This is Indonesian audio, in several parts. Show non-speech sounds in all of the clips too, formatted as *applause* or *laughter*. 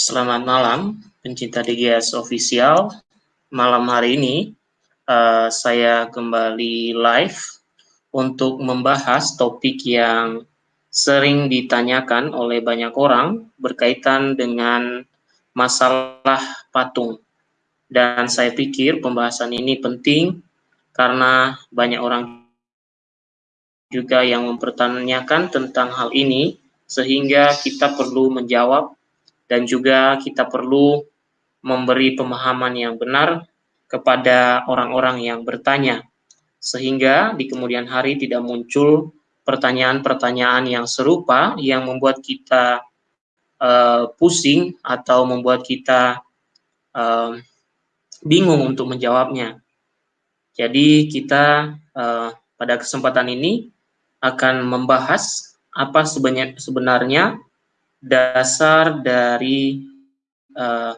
Selamat malam, pencinta DGS Official. Malam hari ini, uh, saya kembali live untuk membahas topik yang sering ditanyakan oleh banyak orang berkaitan dengan masalah patung. Dan saya pikir pembahasan ini penting karena banyak orang juga yang mempertanyakan tentang hal ini, sehingga kita perlu menjawab dan juga kita perlu memberi pemahaman yang benar kepada orang-orang yang bertanya, sehingga di kemudian hari tidak muncul pertanyaan-pertanyaan yang serupa yang membuat kita uh, pusing atau membuat kita uh, bingung untuk menjawabnya. Jadi kita uh, pada kesempatan ini akan membahas apa sebenarnya dasar dari uh,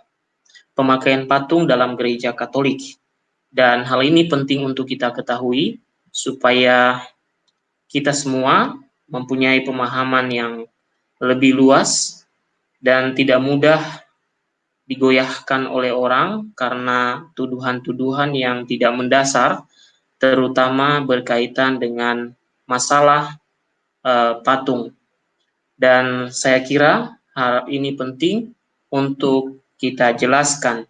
pemakaian patung dalam gereja Katolik. Dan hal ini penting untuk kita ketahui supaya kita semua mempunyai pemahaman yang lebih luas dan tidak mudah digoyahkan oleh orang karena tuduhan-tuduhan yang tidak mendasar terutama berkaitan dengan masalah uh, patung dan saya kira hal ini penting untuk kita jelaskan.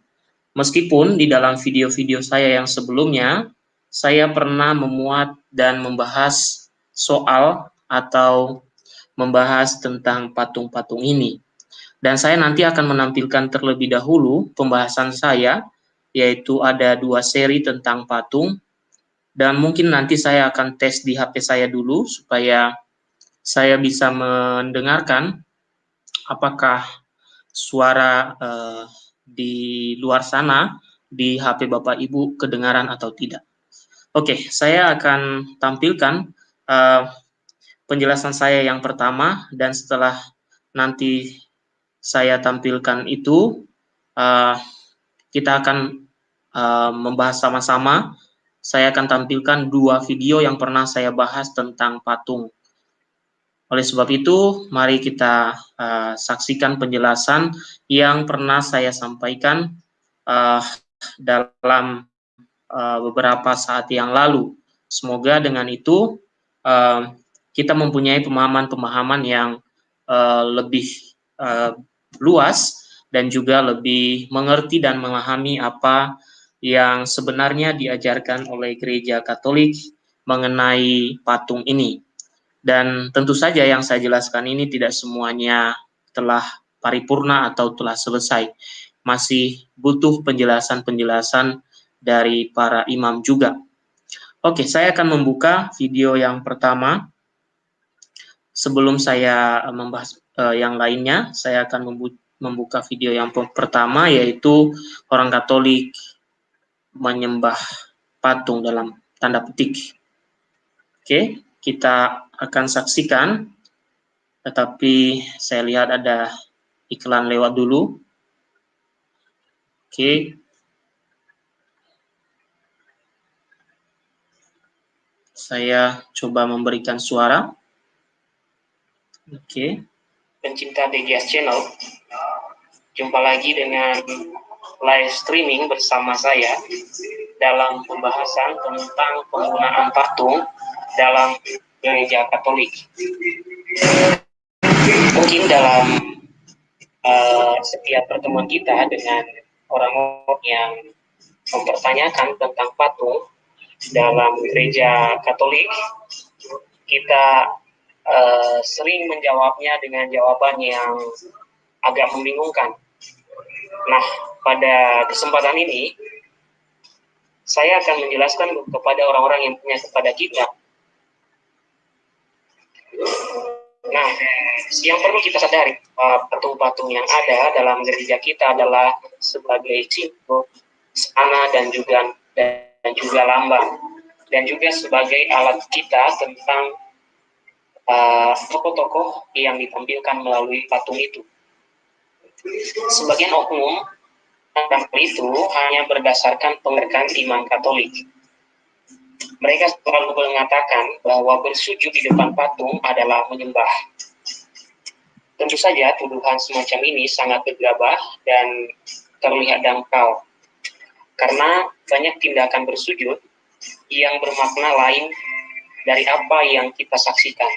Meskipun di dalam video-video saya yang sebelumnya, saya pernah memuat dan membahas soal atau membahas tentang patung-patung ini. Dan saya nanti akan menampilkan terlebih dahulu pembahasan saya, yaitu ada dua seri tentang patung, dan mungkin nanti saya akan tes di HP saya dulu supaya saya bisa mendengarkan apakah suara uh, di luar sana di HP Bapak Ibu kedengaran atau tidak. Oke, saya akan tampilkan uh, penjelasan saya yang pertama dan setelah nanti saya tampilkan itu uh, kita akan uh, membahas sama-sama. Saya akan tampilkan dua video yang pernah saya bahas tentang patung oleh sebab itu, mari kita uh, saksikan penjelasan yang pernah saya sampaikan uh, dalam uh, beberapa saat yang lalu. Semoga dengan itu uh, kita mempunyai pemahaman-pemahaman yang uh, lebih uh, luas dan juga lebih mengerti dan memahami apa yang sebenarnya diajarkan oleh gereja Katolik mengenai patung ini. Dan tentu saja yang saya jelaskan ini tidak semuanya telah paripurna atau telah selesai. Masih butuh penjelasan-penjelasan dari para imam juga. Oke, saya akan membuka video yang pertama. Sebelum saya membahas uh, yang lainnya, saya akan membuka video yang pertama yaitu orang Katolik menyembah patung dalam tanda petik. Oke, kita akan saksikan, tetapi saya lihat ada iklan lewat dulu. Oke. Saya coba memberikan suara. Oke. Pencinta DGS Channel, jumpa lagi dengan live streaming bersama saya dalam pembahasan tentang penggunaan patung dalam gereja Katolik. Mungkin dalam uh, setiap pertemuan kita dengan orang-orang yang mempertanyakan tentang patung dalam gereja Katolik, kita uh, sering menjawabnya dengan jawaban yang agak membingungkan. Nah, pada kesempatan ini, saya akan menjelaskan kepada orang-orang yang punya kepada kita Nah, yang perlu kita sadari, patung-patung yang ada dalam gereja kita adalah sebagai simbol sana dan juga dan juga lambang dan juga sebagai alat kita tentang uh, tokoh-tokoh uh, yang ditampilkan melalui patung itu. Sebagian oknum tentang itu hanya berdasarkan pengertian iman Katolik mereka selalu mengatakan bahwa bersujud di depan patung adalah menyembah. Tentu saja tuduhan semacam ini sangat gegabah dan terlihat dangkal karena banyak tindakan bersujud yang bermakna lain dari apa yang kita saksikan.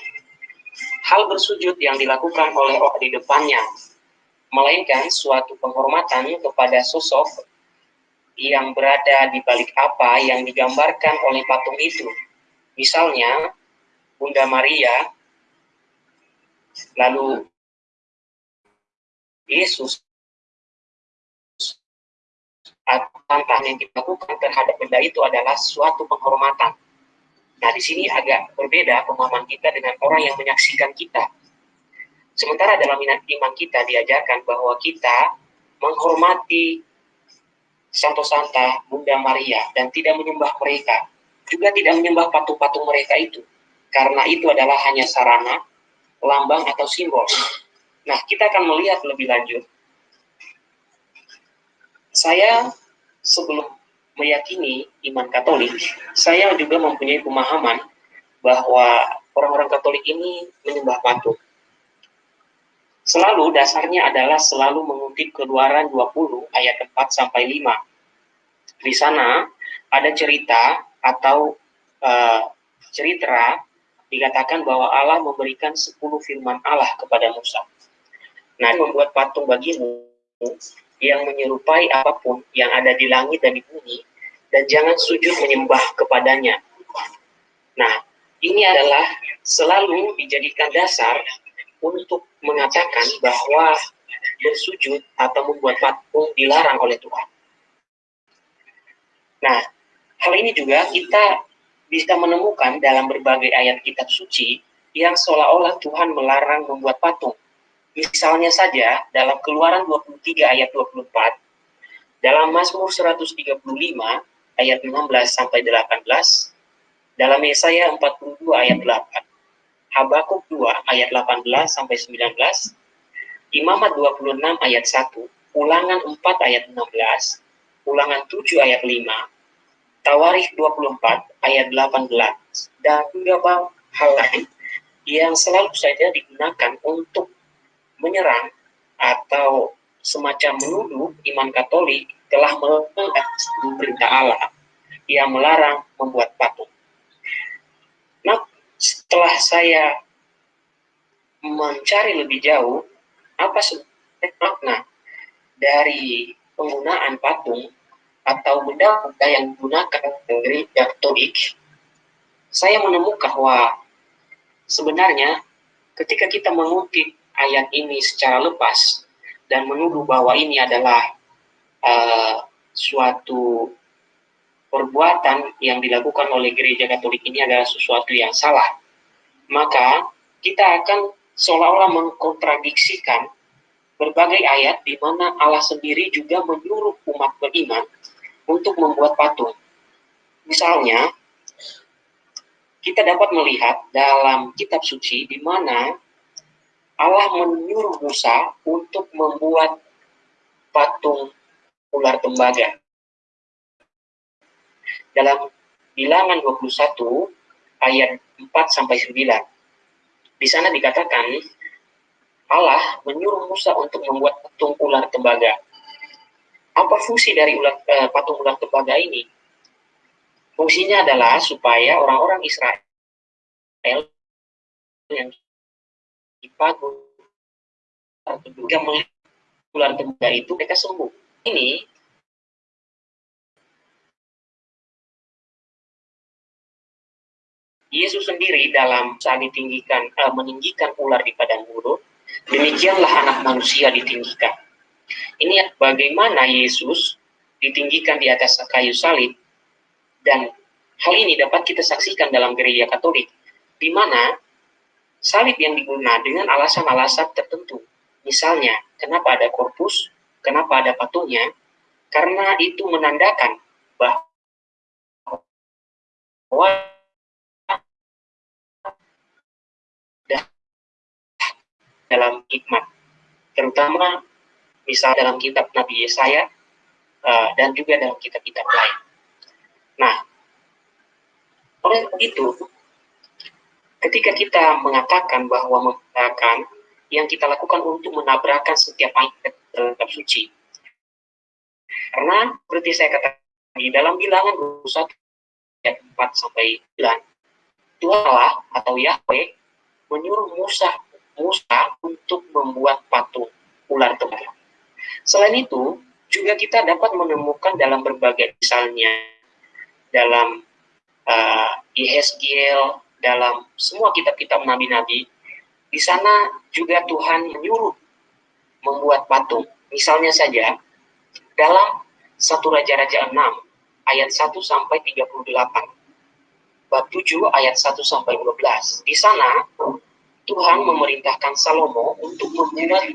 Hal bersujud yang dilakukan oleh orang di depannya, melainkan suatu penghormatan kepada sosok yang berada di balik apa yang digambarkan oleh patung itu. Misalnya, Bunda Maria, lalu Yesus, atau yang dilakukan terhadap benda itu adalah suatu penghormatan Nah, di sini agak berbeda pemahaman kita dengan orang yang menyaksikan kita. Sementara dalam iman kita diajarkan bahwa kita menghormati Santo Santa, Bunda Maria, dan tidak menyembah mereka. Juga tidak menyembah patung-patung mereka itu. Karena itu adalah hanya sarana, lambang, atau simbol. Nah, kita akan melihat lebih lanjut. Saya sebelum meyakini iman Katolik, saya juga mempunyai pemahaman bahwa orang-orang Katolik ini menyembah patung. Selalu dasarnya adalah selalu mengutip keluaran 20 ayat 4 sampai 5. Di sana ada cerita atau uh, cerita dikatakan bahwa Allah memberikan 10 firman Allah kepada Musa. Nah, membuat patung bagimu yang menyerupai apa pun yang ada di langit dan di bumi, dan jangan sujud menyembah kepadanya. Nah, ini adalah selalu dijadikan dasar untuk mengatakan bahwa bersujud atau membuat patung dilarang oleh Tuhan. Nah, hal ini juga kita bisa menemukan dalam berbagai ayat kitab suci yang seolah-olah Tuhan melarang membuat patung. Misalnya saja dalam Keluaran 23 ayat 24, dalam Mazmur 135 ayat 16 sampai 18, dalam Yesaya 42 ayat 8, Habakuk 2 ayat 18 sampai 19, Imamat 26 ayat 1, Ulangan 4 ayat 16, Ulangan 7 ayat 5, Tawarikh 24 ayat 18, dan beberapa hal lain yang selalu saja digunakan untuk menyerang atau semacam menuduh iman Katolik telah melanggar perintah Allah. Yang melarang membuat patung. Setelah saya mencari lebih jauh apa sebenarnya makna dari penggunaan patung atau benda-benda yang digunakan dari Katolik, saya menemukan bahwa sebenarnya ketika kita mengutip ayat ini secara lepas dan menuduh bahwa ini adalah uh, suatu perbuatan yang dilakukan oleh gereja Katolik ini adalah sesuatu yang salah, maka kita akan seolah-olah mengkontradiksikan berbagai ayat di mana Allah sendiri juga menyuruh umat beriman untuk membuat patung. Misalnya, kita dapat melihat dalam kitab suci di mana Allah menyuruh Musa untuk membuat patung ular tembaga. Dalam bilangan 21 ayat 4 sampai 9. Di sana dikatakan Allah menyuruh Musa untuk membuat patung ular tembaga. Apa fungsi dari ular, eh, patung ular tembaga ini? Fungsinya adalah supaya orang-orang Israel yang melihat ular tembaga itu mereka sembuh. Ini Yesus sendiri dalam saat ditinggikan, uh, meninggikan ular di padang gurun, demikianlah anak manusia ditinggikan. Ini bagaimana Yesus ditinggikan di atas kayu salib, dan hal ini dapat kita saksikan dalam gereja Katolik, di mana salib yang digunakan dengan alasan-alasan tertentu. Misalnya, kenapa ada korpus, kenapa ada patungnya, karena itu menandakan bahwa dalam hikmat, terutama misal dalam kitab Nabi Yesaya uh, dan juga dalam kitab-kitab lain. Nah, oleh itu ketika kita mengatakan bahwa mengatakan yang kita lakukan untuk menabrakkan setiap ayat dalam suci. Karena seperti saya katakan di dalam bilangan 21 ayat 4 sampai 9, Tuhan Allah atau Yahweh menyuruh Musa Musa untuk membuat patung ular tembak. Selain itu, juga kita dapat menemukan dalam berbagai misalnya dalam uh, Yehezkiel, dalam semua kitab-kitab nabi-nabi, di sana juga Tuhan menyuruh membuat patung. Misalnya saja, dalam satu Raja-Raja 6, ayat 1 sampai 38. Bab 7 ayat 1 sampai 12. Di sana Tuhan memerintahkan Salomo untuk membuat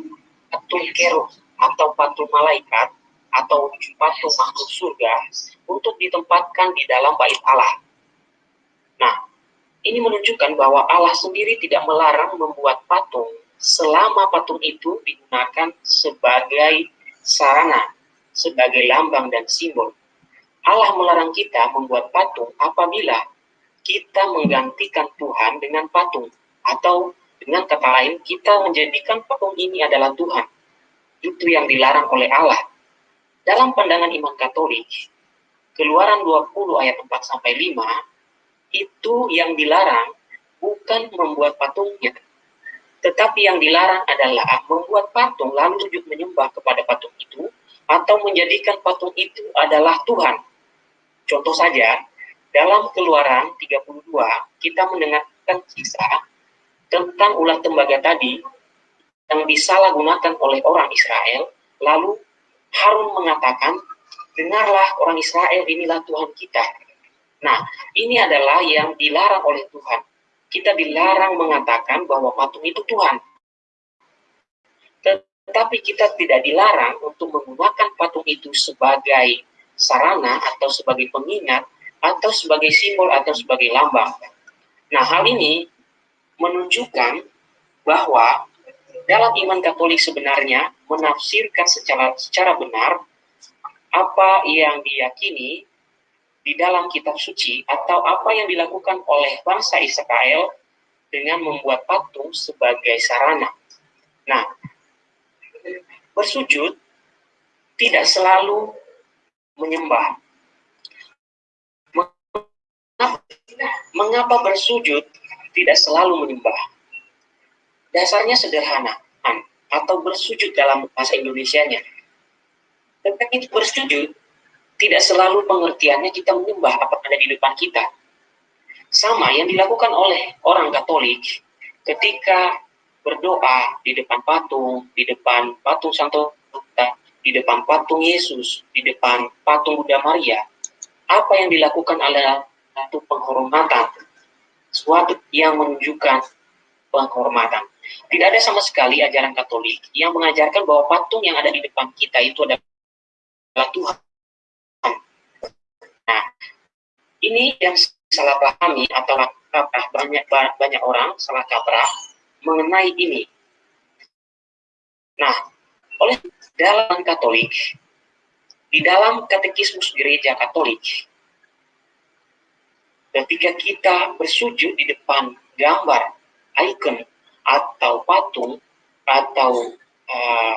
patung kerub atau patung malaikat atau patung makhluk surga untuk ditempatkan di dalam bait Allah. Nah, ini menunjukkan bahwa Allah sendiri tidak melarang membuat patung selama patung itu digunakan sebagai sarana, sebagai lambang dan simbol. Allah melarang kita membuat patung apabila kita menggantikan Tuhan dengan patung atau dengan kata lain, kita menjadikan patung ini adalah Tuhan. Itu yang dilarang oleh Allah. Dalam pandangan iman Katolik, Keluaran 20 ayat 4 sampai 5 itu yang dilarang bukan membuat patungnya, tetapi yang dilarang adalah membuat patung lalu sujud menyembah kepada patung itu atau menjadikan patung itu adalah Tuhan. Contoh saja, dalam Keluaran 32 kita mendengarkan kisah tentang ular tembaga tadi yang disalahgunakan oleh orang Israel, lalu Harun mengatakan, dengarlah orang Israel inilah Tuhan kita. Nah, ini adalah yang dilarang oleh Tuhan. Kita dilarang mengatakan bahwa patung itu Tuhan. Tetapi kita tidak dilarang untuk menggunakan patung itu sebagai sarana atau sebagai pengingat atau sebagai simbol atau sebagai lambang. Nah, hal ini menunjukkan bahwa dalam iman Katolik sebenarnya menafsirkan secara secara benar apa yang diyakini di dalam kitab suci atau apa yang dilakukan oleh bangsa Israel dengan membuat patung sebagai sarana. Nah, bersujud tidak selalu menyembah. Mengapa bersujud tidak selalu menyembah. Dasarnya sederhana, atau bersujud dalam bahasa Indonesianya. Tetapi bersujud tidak selalu pengertiannya kita menyembah apa ada di depan kita. Sama yang dilakukan oleh orang Katolik ketika berdoa di depan patung, di depan patung Santo di depan patung Yesus, di depan patung Buddha Maria. Apa yang dilakukan adalah satu penghormatan sesuatu yang menunjukkan penghormatan. Tidak ada sama sekali ajaran Katolik yang mengajarkan bahwa patung yang ada di depan kita itu adalah Tuhan. Nah, ini yang salah pahami atau kaprah banyak banyak orang salah kaprah mengenai ini. Nah, oleh dalam Katolik, di dalam katekismus gereja Katolik, ketika kita bersujud di depan gambar, ikon, atau patung, atau uh,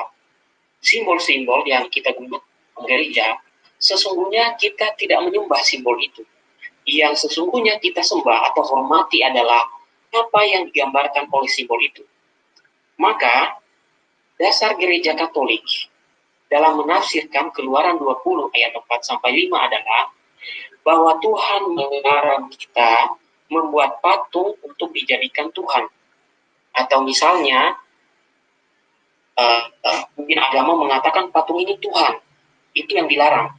simbol-simbol uh, yang kita gunakan gereja, sesungguhnya kita tidak menyembah simbol itu. Yang sesungguhnya kita sembah atau hormati adalah apa yang digambarkan oleh simbol itu. Maka, dasar gereja Katolik dalam menafsirkan keluaran 20 ayat 4 sampai 5 adalah bahwa Tuhan melarang kita membuat patung untuk dijadikan Tuhan. Atau misalnya, uh, uh, mungkin agama mengatakan patung ini Tuhan, itu yang dilarang.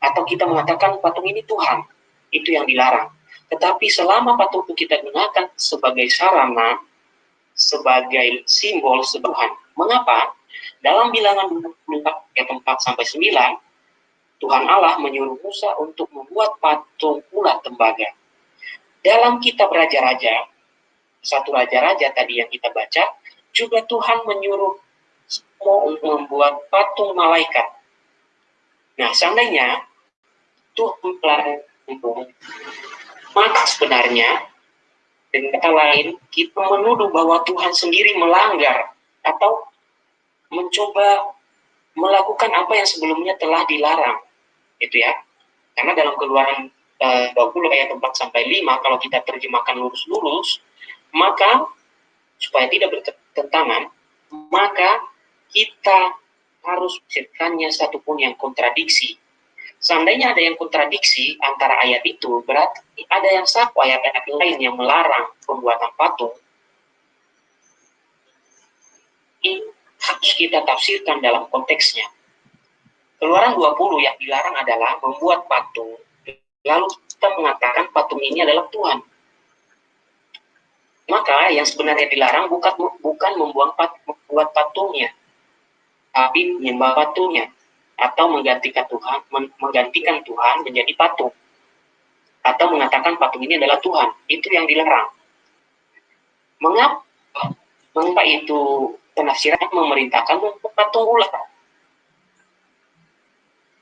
Atau kita mengatakan patung ini Tuhan, itu yang dilarang. Tetapi selama patung itu kita gunakan sebagai sarana, sebagai simbol sebuah Mengapa? Dalam bilangan 24 ayat 4 sampai 9, Tuhan Allah menyuruh Musa untuk membuat patung ulat tembaga. Dalam kitab Raja-Raja, satu Raja-Raja tadi yang kita baca, juga Tuhan menyuruh semua untuk membuat patung malaikat. Nah, seandainya Tuhan melarang maka sebenarnya dengan kata lain kita menuduh bahwa Tuhan sendiri melanggar atau mencoba melakukan apa yang sebelumnya telah dilarang itu ya. Karena dalam keluaran eh, 20 ayat 4 sampai 5 kalau kita terjemahkan lurus-lurus maka supaya tidak bertentangan maka kita harus satu satupun yang kontradiksi. Seandainya ada yang kontradiksi antara ayat itu berarti ada yang saku ayat-ayat lain yang melarang pembuatan patung. Ini harus kita tafsirkan dalam konteksnya. Keluaran 20 yang dilarang adalah membuat patung, lalu kita mengatakan patung ini adalah Tuhan. Maka yang sebenarnya dilarang bukan bukan membuang pat, membuat patungnya, tapi menyembah patungnya. Atau menggantikan Tuhan menggantikan Tuhan menjadi patung. Atau mengatakan patung ini adalah Tuhan. Itu yang dilarang. Mengapa mengapa itu penafsiran memerintahkan untuk patung ular.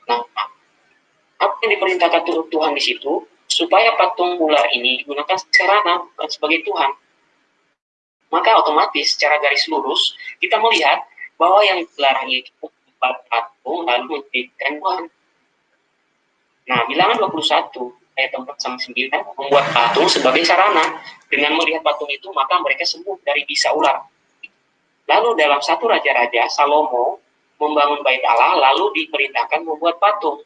Nah, apa yang diperintahkan Tuhan di situ? Supaya patung ular ini digunakan sarana sebagai Tuhan. Maka otomatis secara garis lurus kita melihat bahwa yang dilarang itu patung lalu menjadikan Tuhan. Nah, bilangan 21 ayat 4 sampai 9 membuat patung sebagai sarana. Dengan melihat patung itu, maka mereka sembuh dari bisa ular. Lalu dalam satu raja-raja, Salomo membangun bait Allah, lalu diperintahkan membuat patung.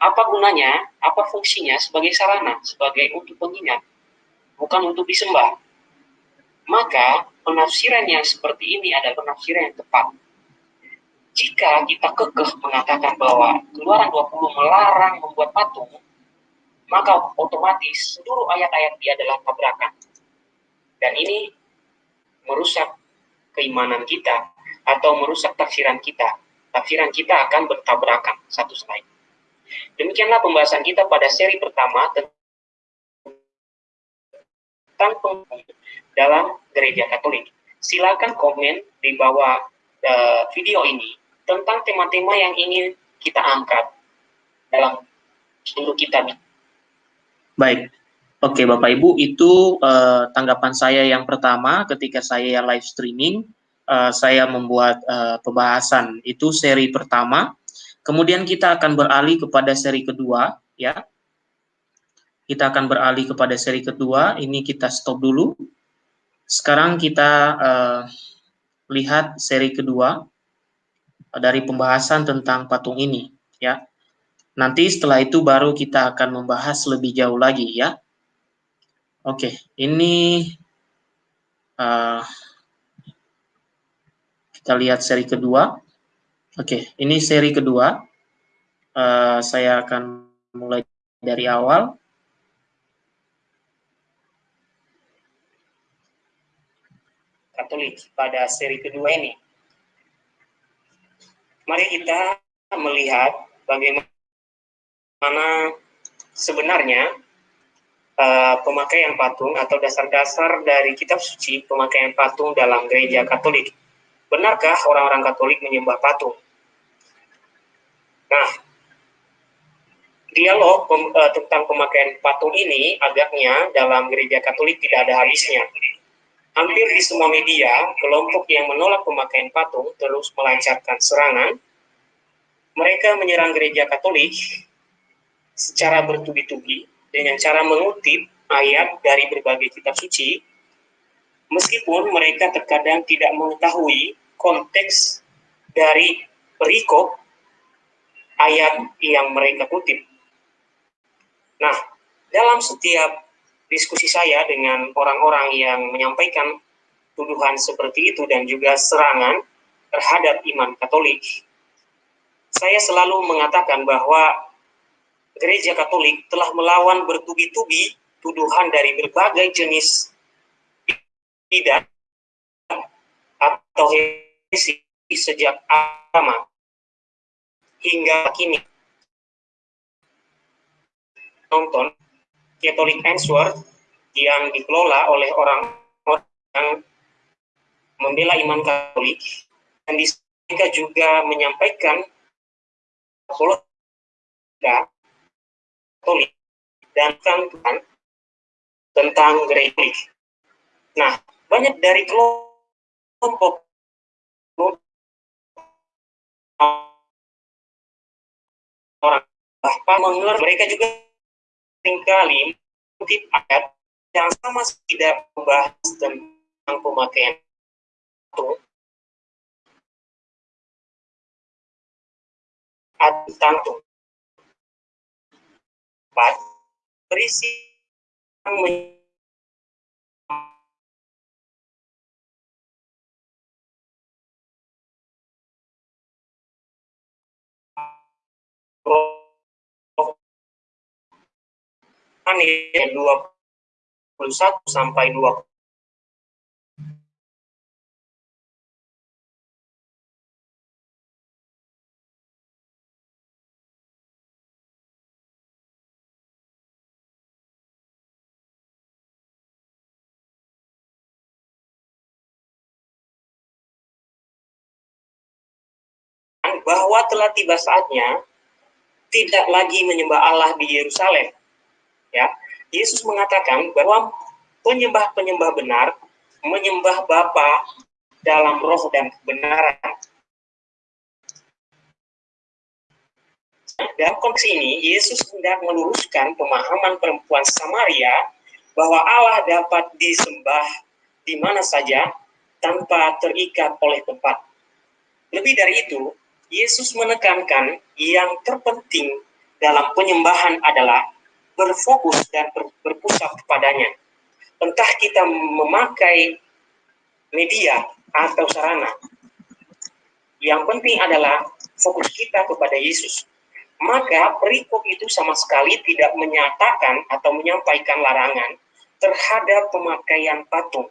Apa gunanya? Apa fungsinya? Sebagai sarana, sebagai untuk pengingat, bukan untuk disembah. Maka penafsiran yang seperti ini adalah penafsiran yang tepat. Jika kita kekeh mengatakan bahwa keluaran 20 melarang membuat patung, maka otomatis seluruh ayat-ayat dia adalah tabrakan. Dan ini merusak keimanan kita atau merusak tafsiran kita. Tafsiran kita akan bertabrakan satu sama lain. Demikianlah pembahasan kita pada seri pertama tentang dalam gereja Katolik. Silakan komen di bawah uh, video ini tentang tema-tema yang ingin kita angkat dalam seluruh kita. Baik, Oke, Bapak Ibu, itu uh, tanggapan saya yang pertama ketika saya live streaming. Uh, saya membuat uh, pembahasan itu seri pertama. Kemudian kita akan beralih kepada seri kedua, ya. Kita akan beralih kepada seri kedua. Ini kita stop dulu. Sekarang kita uh, lihat seri kedua dari pembahasan tentang patung ini, ya. Nanti setelah itu baru kita akan membahas lebih jauh lagi, ya. Oke, ini uh, kita lihat seri kedua. Oke, ini seri kedua. Uh, saya akan mulai dari awal. Katolik pada seri kedua ini. Mari kita melihat bagaimana sebenarnya uh, pemakaian patung atau dasar-dasar dari kitab suci pemakaian patung dalam gereja Katolik. Benarkah orang-orang Katolik menyembah patung? Nah, dialog pem, uh, tentang pemakaian patung ini agaknya dalam gereja Katolik tidak ada habisnya. Hampir di semua media, kelompok yang menolak pemakaian patung terus melancarkan serangan. Mereka menyerang gereja Katolik secara bertubi-tubi dengan cara mengutip ayat dari berbagai kitab suci, meskipun mereka terkadang tidak mengetahui konteks dari perikop ayat yang mereka kutip. Nah, dalam setiap diskusi saya dengan orang-orang yang menyampaikan tuduhan seperti itu dan juga serangan terhadap iman Katolik, saya selalu mengatakan bahwa gereja Katolik telah melawan bertubi-tubi tuduhan dari berbagai jenis tidak atau heresi sejak lama hingga kini. Nonton Catholic Answer yang dikelola oleh orang-orang yang membela iman Katolik dan mereka juga menyampaikan Katolik dan Tuhan tentang gereja. Nah, banyak dari kelompok orang bahkan mengerti mereka juga sering kali mungkin ayat yang sama tidak membahas tentang pemakaian itu. Tentang tempat berisi yang yang 21 sampai 20 bahwa telah tiba saatnya tidak lagi menyembah Allah di Yerusalem. Ya, Yesus mengatakan bahwa penyembah-penyembah benar menyembah Bapa dalam roh dan kebenaran. Dalam konteks ini, Yesus hendak meluruskan pemahaman perempuan Samaria bahwa Allah dapat disembah di mana saja tanpa terikat oleh tempat. Lebih dari itu, Yesus menekankan yang terpenting dalam penyembahan adalah berfokus dan ber, berpusat kepadanya. Entah kita memakai media atau sarana. Yang penting adalah fokus kita kepada Yesus. Maka perikop itu sama sekali tidak menyatakan atau menyampaikan larangan terhadap pemakaian patung.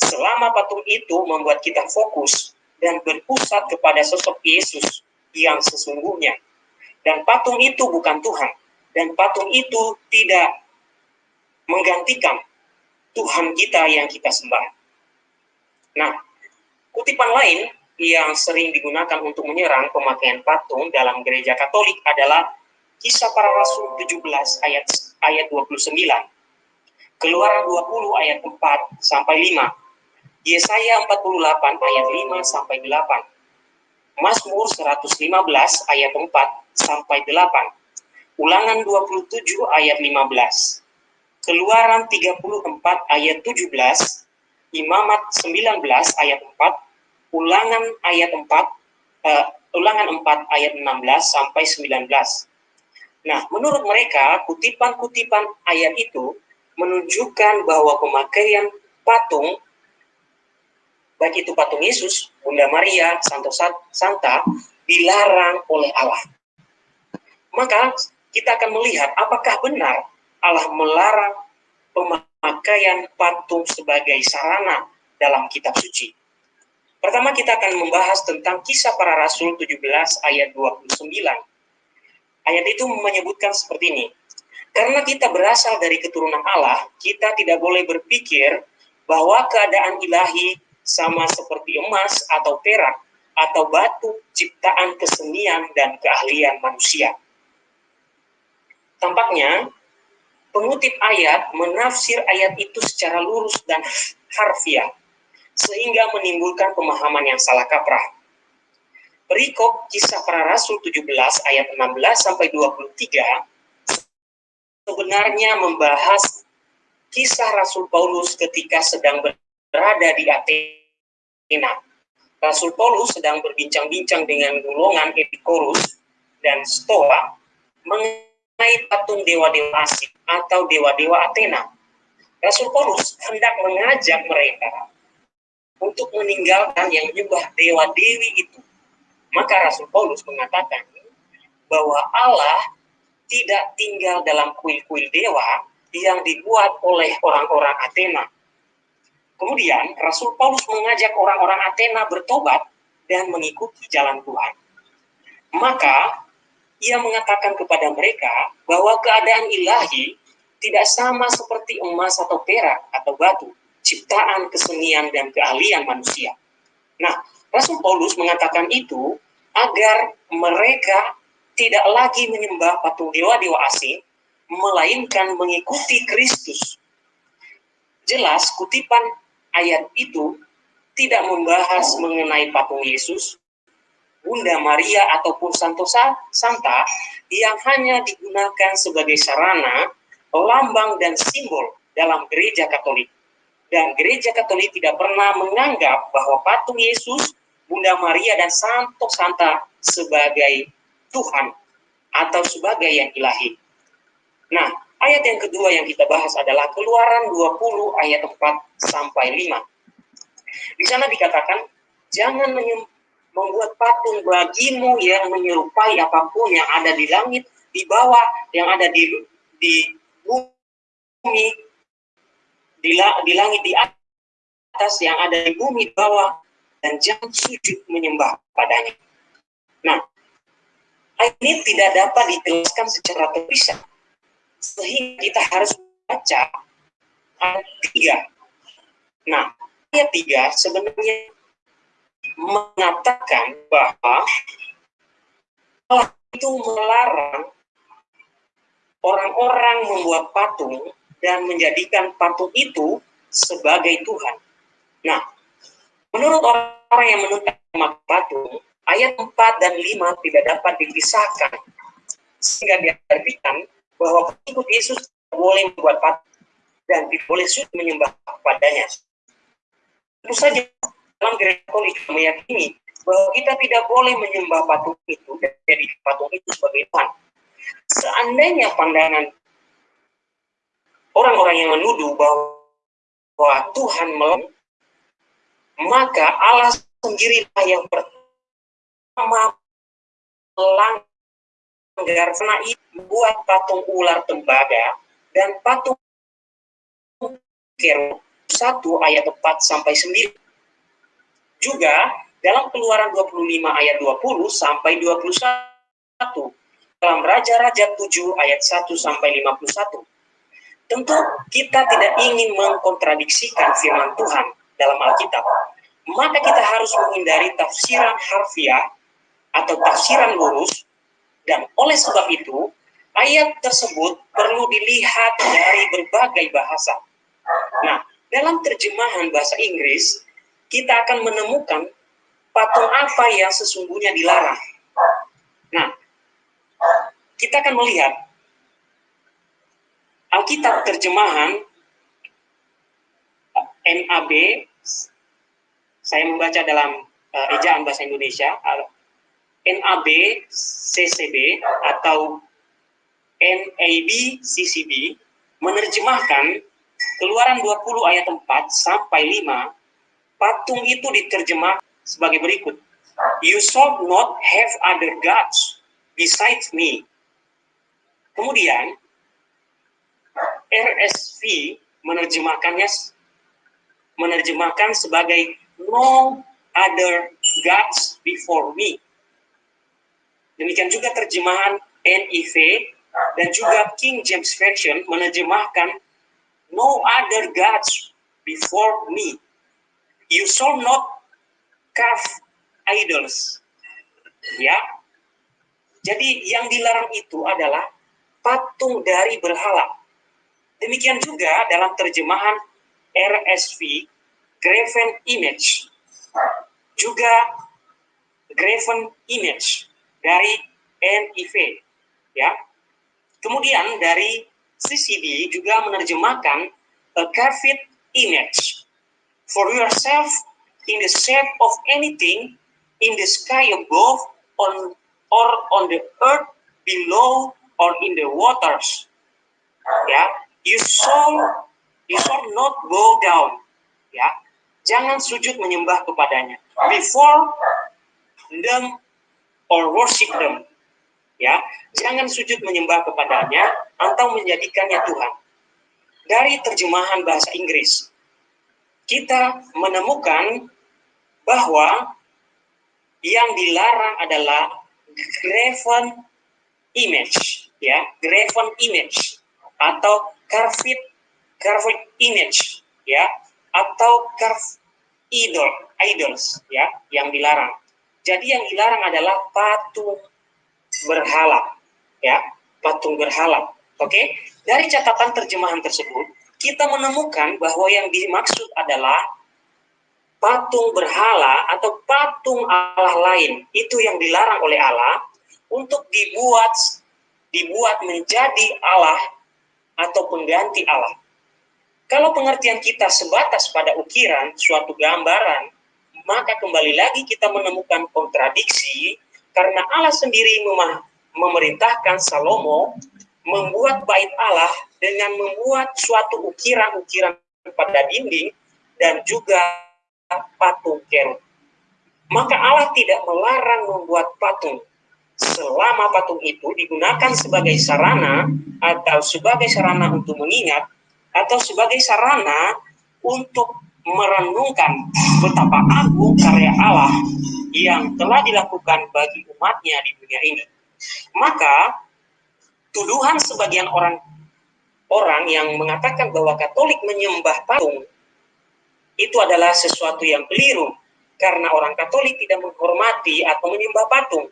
Selama patung itu membuat kita fokus dan berpusat kepada sosok Yesus yang sesungguhnya. Dan patung itu bukan Tuhan. Dan patung itu tidak menggantikan Tuhan kita yang kita sembah. Nah, kutipan lain yang sering digunakan untuk menyerang pemakaian patung dalam gereja Katolik adalah Kisah Para Rasul 17 ayat ayat 29. Keluaran 20 ayat 4 sampai 5 Yesaya 48 ayat 5 sampai 8. Mazmur 115 ayat 4 sampai 8. Ulangan 27 ayat 15. Keluaran 34 ayat 17. Imamat 19 ayat 4. Ulangan ayat 4 uh, eh, ulangan 4 ayat 16 sampai 19. Nah, menurut mereka kutipan-kutipan ayat itu menunjukkan bahwa pemakaian patung baik itu patung Yesus, Bunda Maria, Santo Santa, dilarang oleh Allah. Maka kita akan melihat apakah benar Allah melarang pemakaian patung sebagai sarana dalam kitab suci. Pertama kita akan membahas tentang kisah para rasul 17 ayat 29. Ayat itu menyebutkan seperti ini. Karena kita berasal dari keturunan Allah, kita tidak boleh berpikir bahwa keadaan ilahi sama seperti emas atau perak atau batu ciptaan kesenian dan keahlian manusia. Tampaknya pengutip ayat menafsir ayat itu secara lurus dan harfiah sehingga menimbulkan pemahaman yang salah kaprah. Perikop kisah para rasul 17 ayat 16 sampai 23 sebenarnya membahas kisah Rasul Paulus ketika sedang berada di Athena. Rasul Paulus sedang berbincang-bincang dengan golongan Epikorus dan Stoa mengenai patung dewa-dewa asing atau dewa-dewa Athena. Rasul Paulus hendak mengajak mereka untuk meninggalkan yang menyembah dewa-dewi itu. Maka Rasul Paulus mengatakan bahwa Allah tidak tinggal dalam kuil-kuil dewa yang dibuat oleh orang-orang Athena, Kemudian Rasul Paulus mengajak orang-orang Athena bertobat dan mengikuti jalan Tuhan. Maka ia mengatakan kepada mereka bahwa keadaan ilahi tidak sama seperti emas atau perak atau batu, ciptaan kesenian dan keahlian manusia. Nah, Rasul Paulus mengatakan itu agar mereka tidak lagi menyembah patung dewa-dewa asing, melainkan mengikuti Kristus. Jelas kutipan ayat itu tidak membahas mengenai patung Yesus, Bunda Maria ataupun Santo Santa yang hanya digunakan sebagai sarana, lambang dan simbol dalam gereja Katolik. Dan gereja Katolik tidak pernah menganggap bahwa patung Yesus, Bunda Maria dan Santo Santa sebagai Tuhan atau sebagai yang ilahi. Nah, ayat yang kedua yang kita bahas adalah Keluaran 20 ayat 4 sampai 5. Di sana dikatakan, jangan membuat patung bagimu yang menyerupai apa pun yang ada di langit, di bawah, yang ada di di bumi, di, di langit di atas, yang ada di bumi di bawah, dan jangan sujud menyembah padanya. Nah, ini tidak dapat dijelaskan secara terpisah, sehingga kita harus baca ayat 3. Nah, ayat 3 sebenarnya mengatakan bahwa Allah itu melarang orang-orang membuat patung dan menjadikan patung itu sebagai Tuhan. Nah, menurut orang yang menuntut patung, ayat 4 dan 5 tidak dapat dipisahkan. Sehingga diartikan bahwa pengikut Yesus boleh membuat patung dan boleh sujud menyembah kepadanya. Tentu saja dalam gereja Katolik meyakini bahwa kita tidak boleh menyembah patung itu dan jadi patung itu sebagai Tuhan. Seandainya pandangan orang-orang yang menuduh bahwa Tuhan melem, maka Allah sendirilah yang pertama melanggar karena membuat patung ular tembaga dan patung kerub 1 ayat 4 sampai 9 juga dalam keluaran 25 ayat 20 sampai 21. Dalam Raja-Raja 7 ayat 1 sampai 51. Tentu kita tidak ingin mengkontradiksikan firman Tuhan dalam Alkitab. Maka kita harus menghindari tafsiran harfiah atau tafsiran lurus dan oleh sebab itu ayat tersebut perlu dilihat dari berbagai bahasa. Nah, dalam terjemahan bahasa Inggris kita akan menemukan patung apa yang sesungguhnya dilarang. Nah, kita akan melihat Alkitab terjemahan NAB, saya membaca dalam uh, ejaan bahasa Indonesia, NAB CCB atau NAB CCB menerjemahkan Keluaran 20 ayat 4 sampai 5 patung itu diterjemah sebagai berikut. You shall not have other gods besides me. Kemudian, RSV menerjemahkannya menerjemahkan sebagai no other gods before me. Demikian juga terjemahan NIV dan juga King James Version menerjemahkan no other gods before me you shall not carve idols. Ya. Jadi yang dilarang itu adalah patung dari berhala. Demikian juga dalam terjemahan RSV, graven image. Juga graven image dari NIV. Ya. Kemudian dari CCD juga menerjemahkan a carved image for yourself in the shape of anything in the sky above on or on the earth below or in the waters ya you shall you shall not bow down ya jangan sujud menyembah kepadanya before them or worship them ya jangan sujud menyembah kepadanya atau menjadikannya Tuhan dari terjemahan bahasa Inggris kita menemukan bahwa yang dilarang adalah graven image, ya, graven image atau carved carved image, ya, atau carved idol, idols, ya, yang dilarang. Jadi yang dilarang adalah patung berhala, ya, patung berhala. Oke, dari catatan terjemahan tersebut, kita menemukan bahwa yang dimaksud adalah patung berhala atau patung Allah lain itu yang dilarang oleh Allah untuk dibuat dibuat menjadi Allah atau pengganti Allah. Kalau pengertian kita sebatas pada ukiran suatu gambaran, maka kembali lagi kita menemukan kontradiksi karena Allah sendiri memerintahkan Salomo membuat bait Allah dengan membuat suatu ukiran-ukiran pada dinding dan juga patung kerub. Maka Allah tidak melarang membuat patung selama patung itu digunakan sebagai sarana atau sebagai sarana untuk mengingat atau sebagai sarana untuk merenungkan betapa agung karya Allah yang telah dilakukan bagi umatnya di dunia ini. Maka tuduhan sebagian orang orang yang mengatakan bahwa Katolik menyembah patung itu adalah sesuatu yang keliru karena orang Katolik tidak menghormati atau menyembah patung.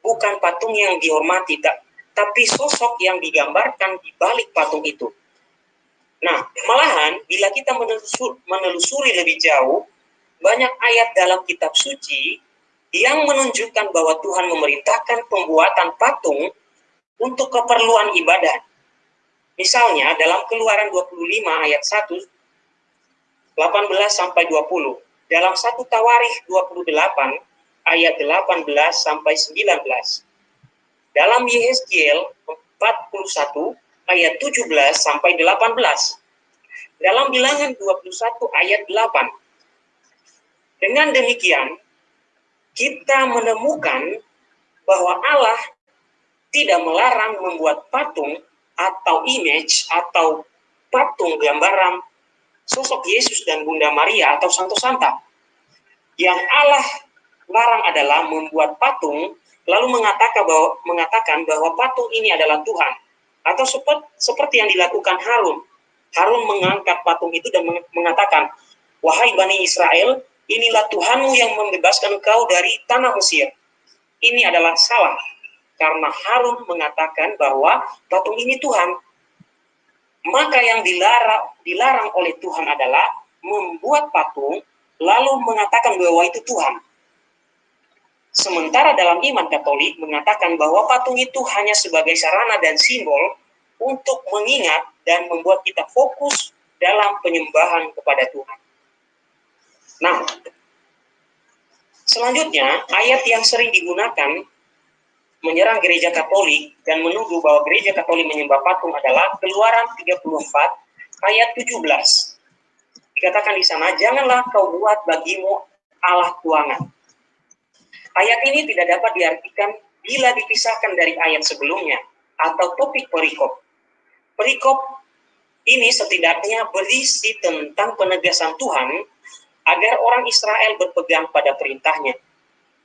Bukan patung yang dihormati, tapi sosok yang digambarkan di balik patung itu. Nah, malahan bila kita menelusuri lebih jauh, banyak ayat dalam kitab suci yang menunjukkan bahwa Tuhan memerintahkan pembuatan patung untuk keperluan ibadah. Misalnya dalam Keluaran 25 ayat 1 18 sampai 20. Dalam satu Tawarikh 28 ayat 18 sampai 19. Dalam Yehezkiel 41 ayat 17 sampai 18. Dalam Bilangan 21 ayat 8. Dengan demikian kita menemukan bahwa Allah tidak melarang membuat patung atau image atau patung gambaran sosok Yesus dan Bunda Maria atau Santo Santa. Yang Allah larang adalah membuat patung lalu mengatakan bahwa mengatakan bahwa patung ini adalah Tuhan atau seperti, yang dilakukan Harun. Harun mengangkat patung itu dan mengatakan, "Wahai Bani Israel, inilah Tuhanmu yang membebaskan engkau dari tanah Mesir." Ini adalah salah karena Harun mengatakan bahwa patung ini Tuhan. Maka yang dilarang, dilarang oleh Tuhan adalah membuat patung lalu mengatakan bahwa itu Tuhan. Sementara dalam iman Katolik mengatakan bahwa patung itu hanya sebagai sarana dan simbol untuk mengingat dan membuat kita fokus dalam penyembahan kepada Tuhan. Nah, selanjutnya ayat yang sering digunakan menyerang gereja Katolik dan menuduh bahwa gereja Katolik menyembah patung adalah Keluaran 34 ayat 17. Dikatakan di sana, janganlah kau buat bagimu Allah tuangan. Ayat ini tidak dapat diartikan bila dipisahkan dari ayat sebelumnya atau topik perikop. Perikop ini setidaknya berisi tentang penegasan Tuhan agar orang Israel berpegang pada perintahnya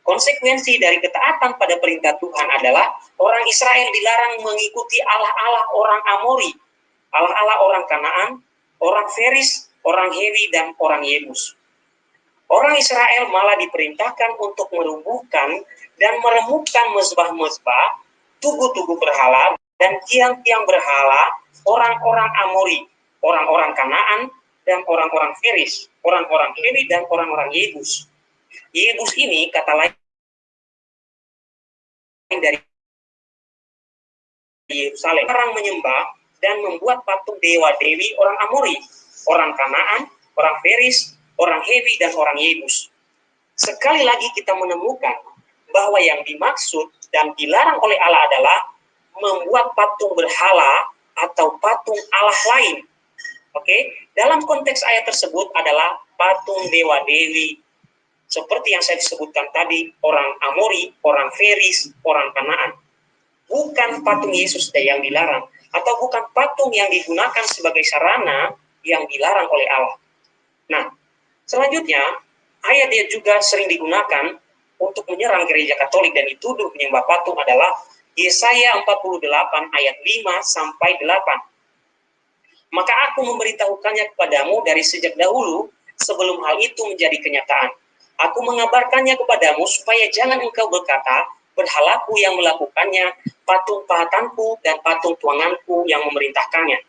Konsekuensi dari ketaatan pada perintah Tuhan adalah orang Israel dilarang mengikuti Allah-Allah orang Amori, Allah-Allah orang Kanaan, orang Feris, orang Hewi, dan orang Yebus. Orang Israel malah diperintahkan untuk merubuhkan dan meremukkan mezbah-mezbah, tugu-tugu berhala, dan tiang-tiang berhala orang-orang Amori, orang-orang Kanaan, dan orang-orang Feris, orang-orang Hewi, dan orang-orang Yebus. Yebus ini kata lain dari Yerusalem. Orang menyembah dan membuat patung dewa-dewi orang Amori, orang Kanaan, orang Feris, orang Hewi, dan orang Yebus. Sekali lagi kita menemukan bahwa yang dimaksud dan dilarang oleh Allah adalah membuat patung berhala atau patung Allah lain. Oke, dalam konteks ayat tersebut adalah patung dewa-dewi seperti yang saya sebutkan tadi, orang Amori, orang Feris, orang Kanaan. Bukan patung Yesus yang dilarang, atau bukan patung yang digunakan sebagai sarana yang dilarang oleh Allah. Nah, selanjutnya, ayat yang juga sering digunakan untuk menyerang gereja Katolik dan dituduh menyembah patung adalah Yesaya 48 ayat 5 sampai 8. Maka aku memberitahukannya kepadamu dari sejak dahulu sebelum hal itu menjadi kenyataan Aku mengabarkannya kepadamu supaya jangan engkau berkata, berhalaku yang melakukannya, patung pahatanku dan patung tuanganku yang memerintahkannya.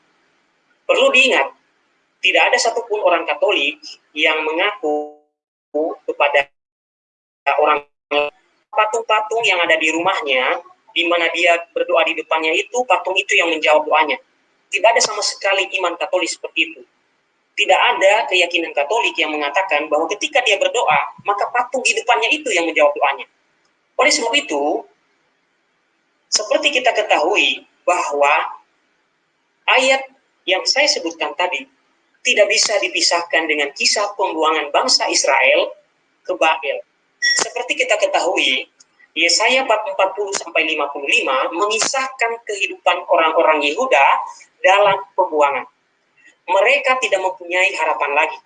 Perlu diingat, tidak ada satupun orang Katolik yang mengaku kepada orang patung-patung yang ada di rumahnya, di mana dia berdoa di depannya itu, patung itu yang menjawab doanya. Tidak ada sama sekali iman Katolik seperti itu. Tidak ada keyakinan Katolik yang mengatakan bahwa ketika dia berdoa, maka patung di depannya itu yang menjawab doanya. Oleh sebab itu, seperti kita ketahui bahwa ayat yang saya sebutkan tadi tidak bisa dipisahkan dengan kisah pembuangan bangsa Israel ke Babel. Seperti kita ketahui, Yesaya 40 sampai 55 mengisahkan kehidupan orang-orang Yehuda dalam pembuangan. Mereka tidak mempunyai harapan lagi.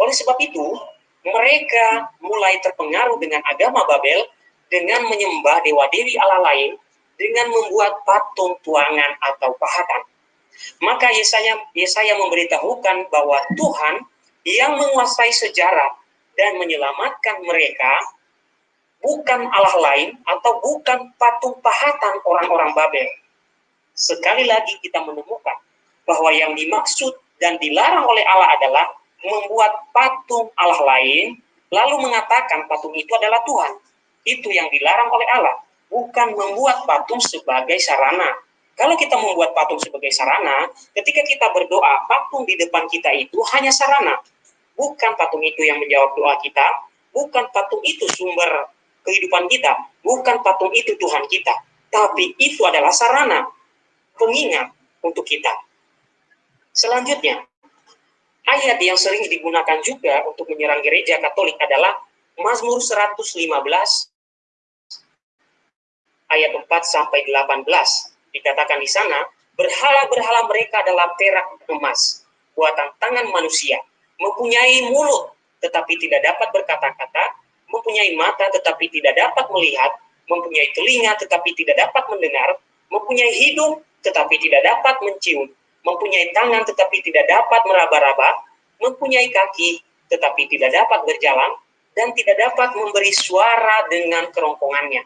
Oleh sebab itu, mereka mulai terpengaruh dengan agama Babel dengan menyembah dewa-dewi Allah lain dengan membuat patung tuangan atau pahatan. Maka Yesaya, Yesaya memberitahukan bahwa Tuhan yang menguasai sejarah dan menyelamatkan mereka bukan Allah lain atau bukan patung pahatan orang-orang Babel. Sekali lagi kita menemukan bahwa yang dimaksud dan dilarang oleh Allah adalah membuat patung Allah lain, lalu mengatakan patung itu adalah Tuhan. Itu yang dilarang oleh Allah, bukan membuat patung sebagai sarana. Kalau kita membuat patung sebagai sarana, ketika kita berdoa, patung di depan kita itu hanya sarana. Bukan patung itu yang menjawab doa kita, bukan patung itu sumber kehidupan kita, bukan patung itu Tuhan kita, tapi itu adalah sarana pengingat untuk kita. Selanjutnya, ayat yang sering digunakan juga untuk menyerang gereja Katolik adalah Mazmur 115 ayat 4 sampai 18. Dikatakan di sana, berhala-berhala mereka adalah perak emas, buatan tangan manusia, mempunyai mulut tetapi tidak dapat berkata-kata, mempunyai mata tetapi tidak dapat melihat, mempunyai telinga tetapi tidak dapat mendengar, mempunyai hidung tetapi tidak dapat mencium, mempunyai tangan tetapi tidak dapat meraba-raba, mempunyai kaki tetapi tidak dapat berjalan, dan tidak dapat memberi suara dengan kerongkongannya.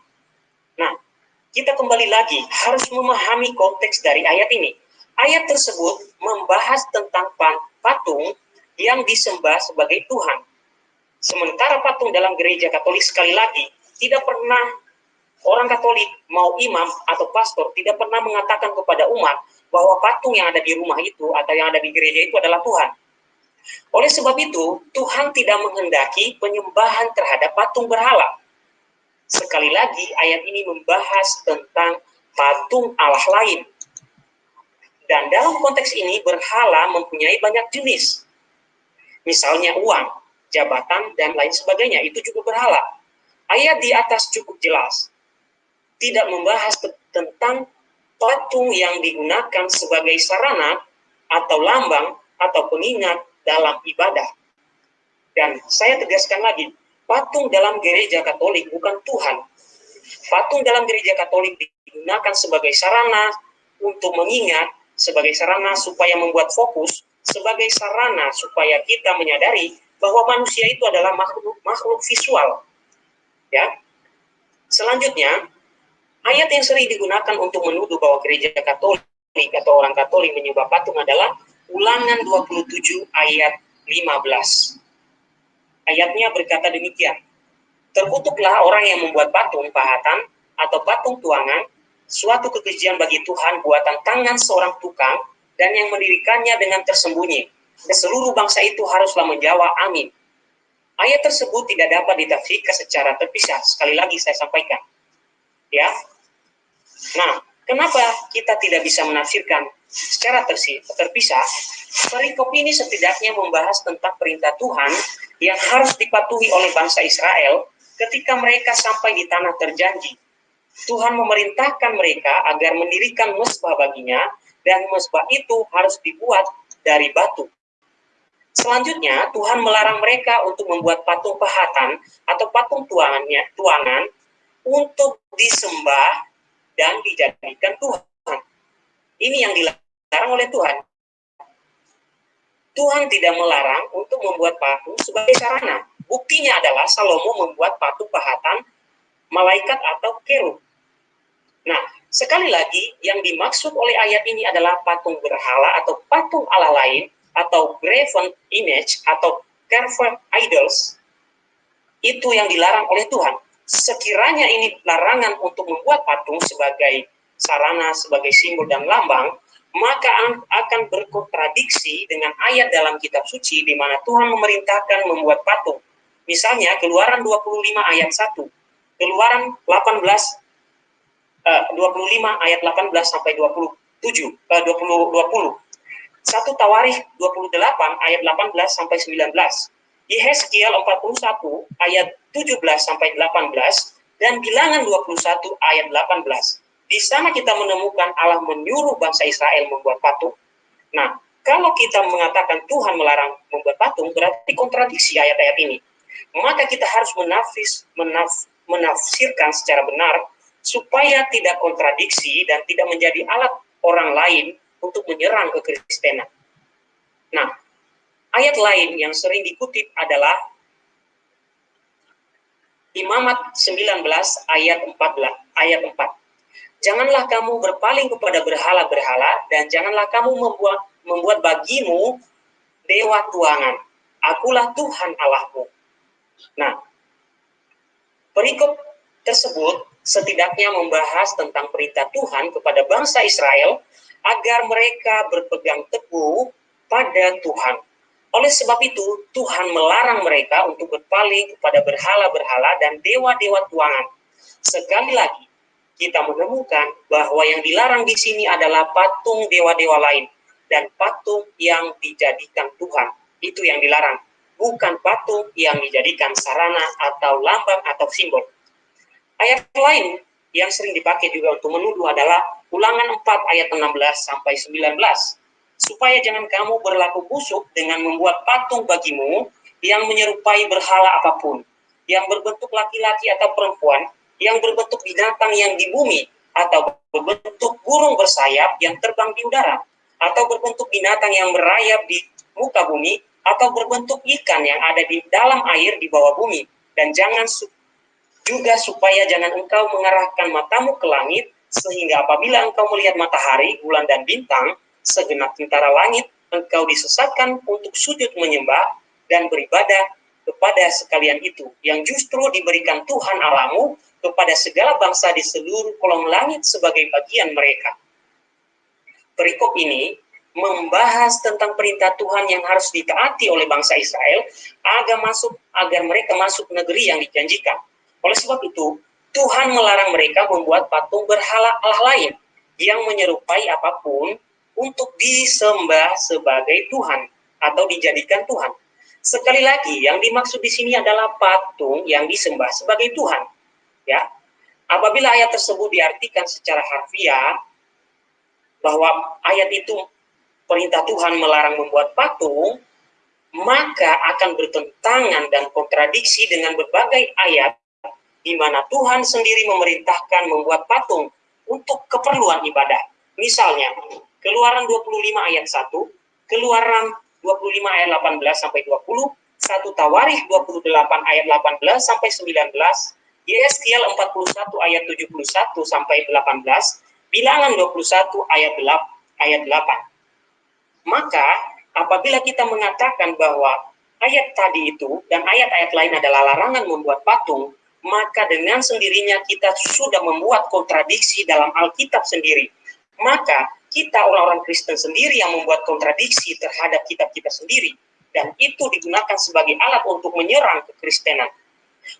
Kita kembali lagi harus memahami konteks dari ayat ini. Ayat tersebut membahas tentang patung yang disembah sebagai Tuhan Sementara patung dalam gereja Katolik sekali lagi tidak pernah orang Katolik mau imam atau pastor tidak pernah mengatakan kepada umat bahwa patung yang ada di rumah itu atau yang ada di gereja itu adalah Tuhan. Oleh sebab itu, Tuhan tidak menghendaki penyembahan terhadap patung berhala. Sekali lagi, ayat ini membahas tentang patung Allah lain. Dan dalam konteks ini, berhala mempunyai banyak jenis. Misalnya uang, jabatan, dan lain sebagainya. Itu juga berhala. Ayat di atas cukup jelas. Tidak membahas tentang patung yang digunakan sebagai sarana atau lambang atau pengingat dalam ibadah. Dan saya tegaskan lagi, patung dalam gereja Katolik bukan Tuhan. Patung dalam gereja Katolik digunakan sebagai sarana untuk mengingat, sebagai sarana supaya membuat fokus, sebagai sarana supaya kita menyadari bahwa manusia itu adalah makhluk makhluk visual. Ya. Selanjutnya, ayat yang sering digunakan untuk menuduh bahwa gereja Katolik atau orang Katolik menyembah patung adalah Ulangan 27 ayat 15. Ayatnya berkata demikian. Terkutuklah orang yang membuat patung pahatan atau patung tuangan, suatu kekejian bagi Tuhan buatan tangan seorang tukang, dan yang mendirikannya dengan tersembunyi dan seluruh bangsa itu haruslah menjawab amin. Ayat tersebut tidak dapat ditafsirkan secara terpisah. Sekali lagi saya sampaikan. Ya. Nah, kenapa kita tidak bisa menafsirkan secara terpisah? Perikop ini setidaknya membahas tentang perintah Tuhan yang harus dipatuhi oleh bangsa Israel ketika mereka sampai di tanah terjanji. Tuhan memerintahkan mereka agar mendirikan mesbah baginya dan mesbah itu harus dibuat dari batu. Selanjutnya, Tuhan melarang mereka untuk membuat patung pahatan atau patung tuangannya, tuangan untuk disembah dan dijadikan Tuhan. Ini yang dilarang oleh Tuhan. Tuhan tidak melarang untuk membuat patung sebagai sarana. Buktinya adalah Salomo membuat patung pahatan malaikat atau kerub. Nah, sekali lagi yang dimaksud oleh ayat ini adalah patung berhala atau patung Allah lain atau graven image atau carved idols itu yang dilarang oleh Tuhan. Sekiranya ini larangan untuk membuat patung sebagai sarana, sebagai simbol dan lambang, maka akan berkontradiksi dengan ayat dalam kitab suci di mana Tuhan memerintahkan membuat patung. Misalnya Keluaran 25 ayat 1, Keluaran 18 uh, 25 ayat 18 sampai 27 uh, 20 20. Satu Tawarikh 28 ayat 18 sampai 19. Yehezkiel 41 ayat 17 sampai 18 dan Bilangan 21 ayat 18. Di sana kita menemukan Allah menyuruh bangsa Israel membuat patung. Nah, kalau kita mengatakan Tuhan melarang membuat patung, berarti kontradiksi ayat-ayat ini. Maka kita harus menafis, menaf, menafsirkan secara benar supaya tidak kontradiksi dan tidak menjadi alat orang lain untuk menyerang kekristenan. Nah, Ayat lain yang sering dikutip adalah Imamat 19 ayat 14 ayat 4. Janganlah kamu berpaling kepada berhala-berhala dan janganlah kamu membuat membuat bagimu dewa tuangan. Akulah Tuhan Allahmu. Nah, perikop tersebut setidaknya membahas tentang perintah Tuhan kepada bangsa Israel agar mereka berpegang teguh pada Tuhan oleh sebab itu, Tuhan melarang mereka untuk berpaling kepada berhala-berhala dan dewa-dewa tuangan. Sekali lagi, kita menemukan bahwa yang dilarang di sini adalah patung dewa-dewa lain dan patung yang dijadikan Tuhan. Itu yang dilarang, bukan patung yang dijadikan sarana atau lambang atau simbol. Ayat lain yang sering dipakai juga untuk menuduh adalah Ulangan 4 ayat 16 sampai 19 supaya jangan kamu berlaku busuk dengan membuat patung bagimu yang menyerupai berhala apa pun, yang berbentuk laki-laki atau perempuan, yang berbentuk binatang yang di bumi, atau berbentuk burung bersayap yang terbang di udara, atau berbentuk binatang yang merayap di muka bumi, atau berbentuk ikan yang ada di dalam air di bawah bumi. Dan jangan su juga supaya jangan engkau mengarahkan matamu ke langit, sehingga apabila engkau melihat matahari, bulan, dan bintang, segenap tentara langit, engkau disesatkan untuk sujud menyembah dan beribadah kepada sekalian itu, yang justru diberikan Tuhan Alamu kepada segala bangsa di seluruh kolong langit sebagai bagian mereka. Perikop ini membahas tentang perintah Tuhan yang harus ditaati oleh bangsa Israel agar masuk agar mereka masuk negeri yang dijanjikan. Oleh sebab itu, Tuhan melarang mereka membuat patung berhala Allah lain yang menyerupai apa pun untuk disembah sebagai Tuhan atau dijadikan Tuhan. Sekali lagi, yang dimaksud di sini adalah patung yang disembah sebagai Tuhan. Ya, apabila ayat tersebut diartikan secara harfiah bahwa ayat itu perintah Tuhan melarang membuat patung, maka akan bertentangan dan kontradiksi dengan berbagai ayat di mana Tuhan sendiri memerintahkan membuat patung untuk keperluan ibadah. Misalnya, Keluaran 25 ayat 1, Keluaran 25 ayat 18 sampai 20, 1 Tawarikh 28 ayat 18 sampai 19, Yeskiel 41 ayat 71 sampai 18, Bilangan 21 ayat 8, ayat 8. Maka apabila kita mengatakan bahwa ayat tadi itu dan ayat-ayat lain adalah larangan membuat patung, maka dengan sendirinya kita sudah membuat kontradiksi dalam Alkitab sendiri. Maka kita orang-orang Kristen sendiri yang membuat kontradiksi terhadap kitab kita sendiri. Dan itu digunakan sebagai alat untuk menyerang kekristenan.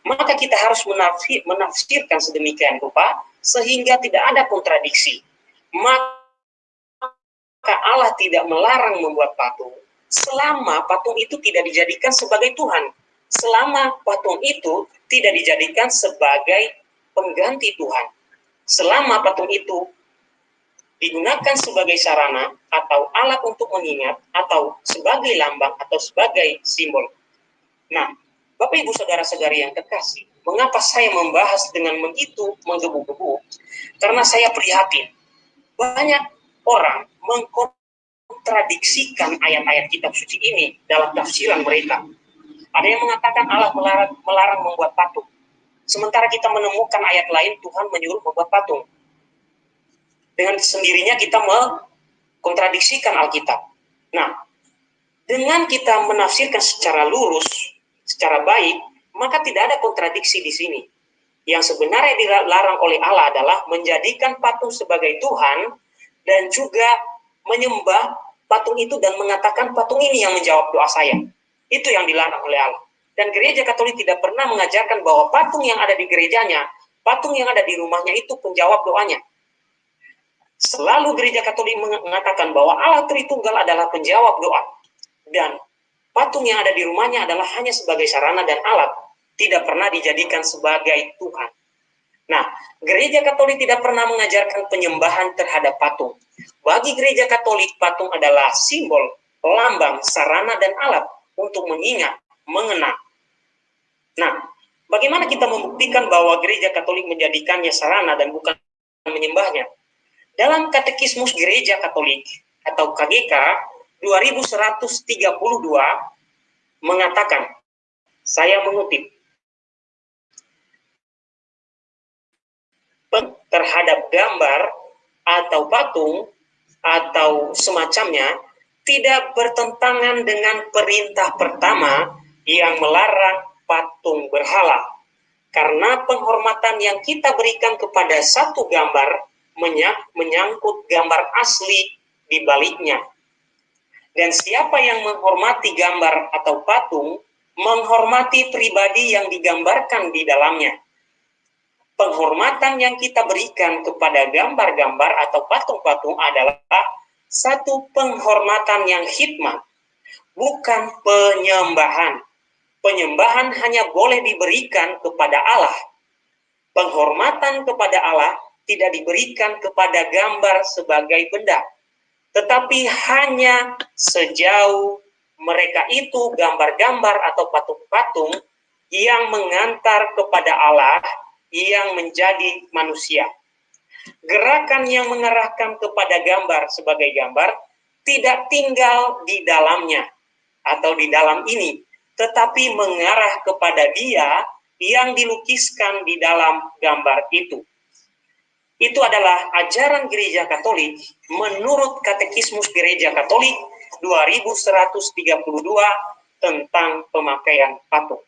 Maka kita harus menafsir, menafsirkan sedemikian rupa sehingga tidak ada kontradiksi. Maka Allah tidak melarang membuat patung selama patung itu tidak dijadikan sebagai Tuhan. Selama patung itu tidak dijadikan sebagai pengganti Tuhan. Selama patung itu digunakan sebagai sarana atau alat untuk mengingat atau sebagai lambang atau sebagai simbol. Nah, Bapak Ibu Saudara-saudari yang terkasih, mengapa saya membahas dengan begitu menggebu-gebu? Karena saya prihatin. Banyak orang mengkontradiksikan ayat-ayat kitab suci ini dalam tafsiran mereka. Ada yang mengatakan Allah melarang, melarang membuat patung. Sementara kita menemukan ayat lain Tuhan menyuruh membuat patung dengan sendirinya kita mengkontradiksikan Alkitab. Nah, dengan kita menafsirkan secara lurus, secara baik, maka tidak ada kontradiksi di sini. Yang sebenarnya dilarang oleh Allah adalah menjadikan patung sebagai Tuhan dan juga menyembah patung itu dan mengatakan patung ini yang menjawab doa saya. Itu yang dilarang oleh Allah. Dan gereja Katolik tidak pernah mengajarkan bahwa patung yang ada di gerejanya, patung yang ada di rumahnya itu penjawab doanya. Selalu gereja Katolik mengatakan bahwa Allah Tritunggal adalah penjawab doa. Dan patung yang ada di rumahnya adalah hanya sebagai sarana dan alat tidak pernah dijadikan sebagai Tuhan. Nah, gereja Katolik tidak pernah mengajarkan penyembahan terhadap patung. Bagi gereja Katolik, patung adalah simbol, lambang, sarana, dan alat untuk mengingat, mengenang. Nah, bagaimana kita membuktikan bahwa gereja Katolik menjadikannya sarana dan bukan menyembahnya? Dalam Katekismus Gereja Katolik atau KGK 2132 mengatakan, saya mengutip, terhadap gambar atau patung atau semacamnya tidak bertentangan dengan perintah pertama yang melarang patung berhala. Karena penghormatan yang kita berikan kepada satu gambar menyangkut gambar asli di baliknya. Dan siapa yang menghormati gambar atau patung, menghormati pribadi yang digambarkan di dalamnya penghormatan yang kita berikan kepada gambar-gambar atau patung-patung adalah satu penghormatan yang hikmah, bukan penyembahan. Penyembahan hanya boleh diberikan kepada Allah. Penghormatan kepada Allah tidak diberikan kepada gambar sebagai benda, tetapi hanya sejauh mereka itu gambar-gambar atau patung-patung yang mengantar kepada Allah yang menjadi manusia. Gerakan yang mengarahkan kepada gambar sebagai gambar tidak tinggal di dalamnya atau di dalam ini, tetapi mengarah kepada dia yang dilukiskan di dalam gambar itu. Itu adalah ajaran gereja Katolik menurut Katekismus Gereja Katolik 2132 tentang pemakaian patung.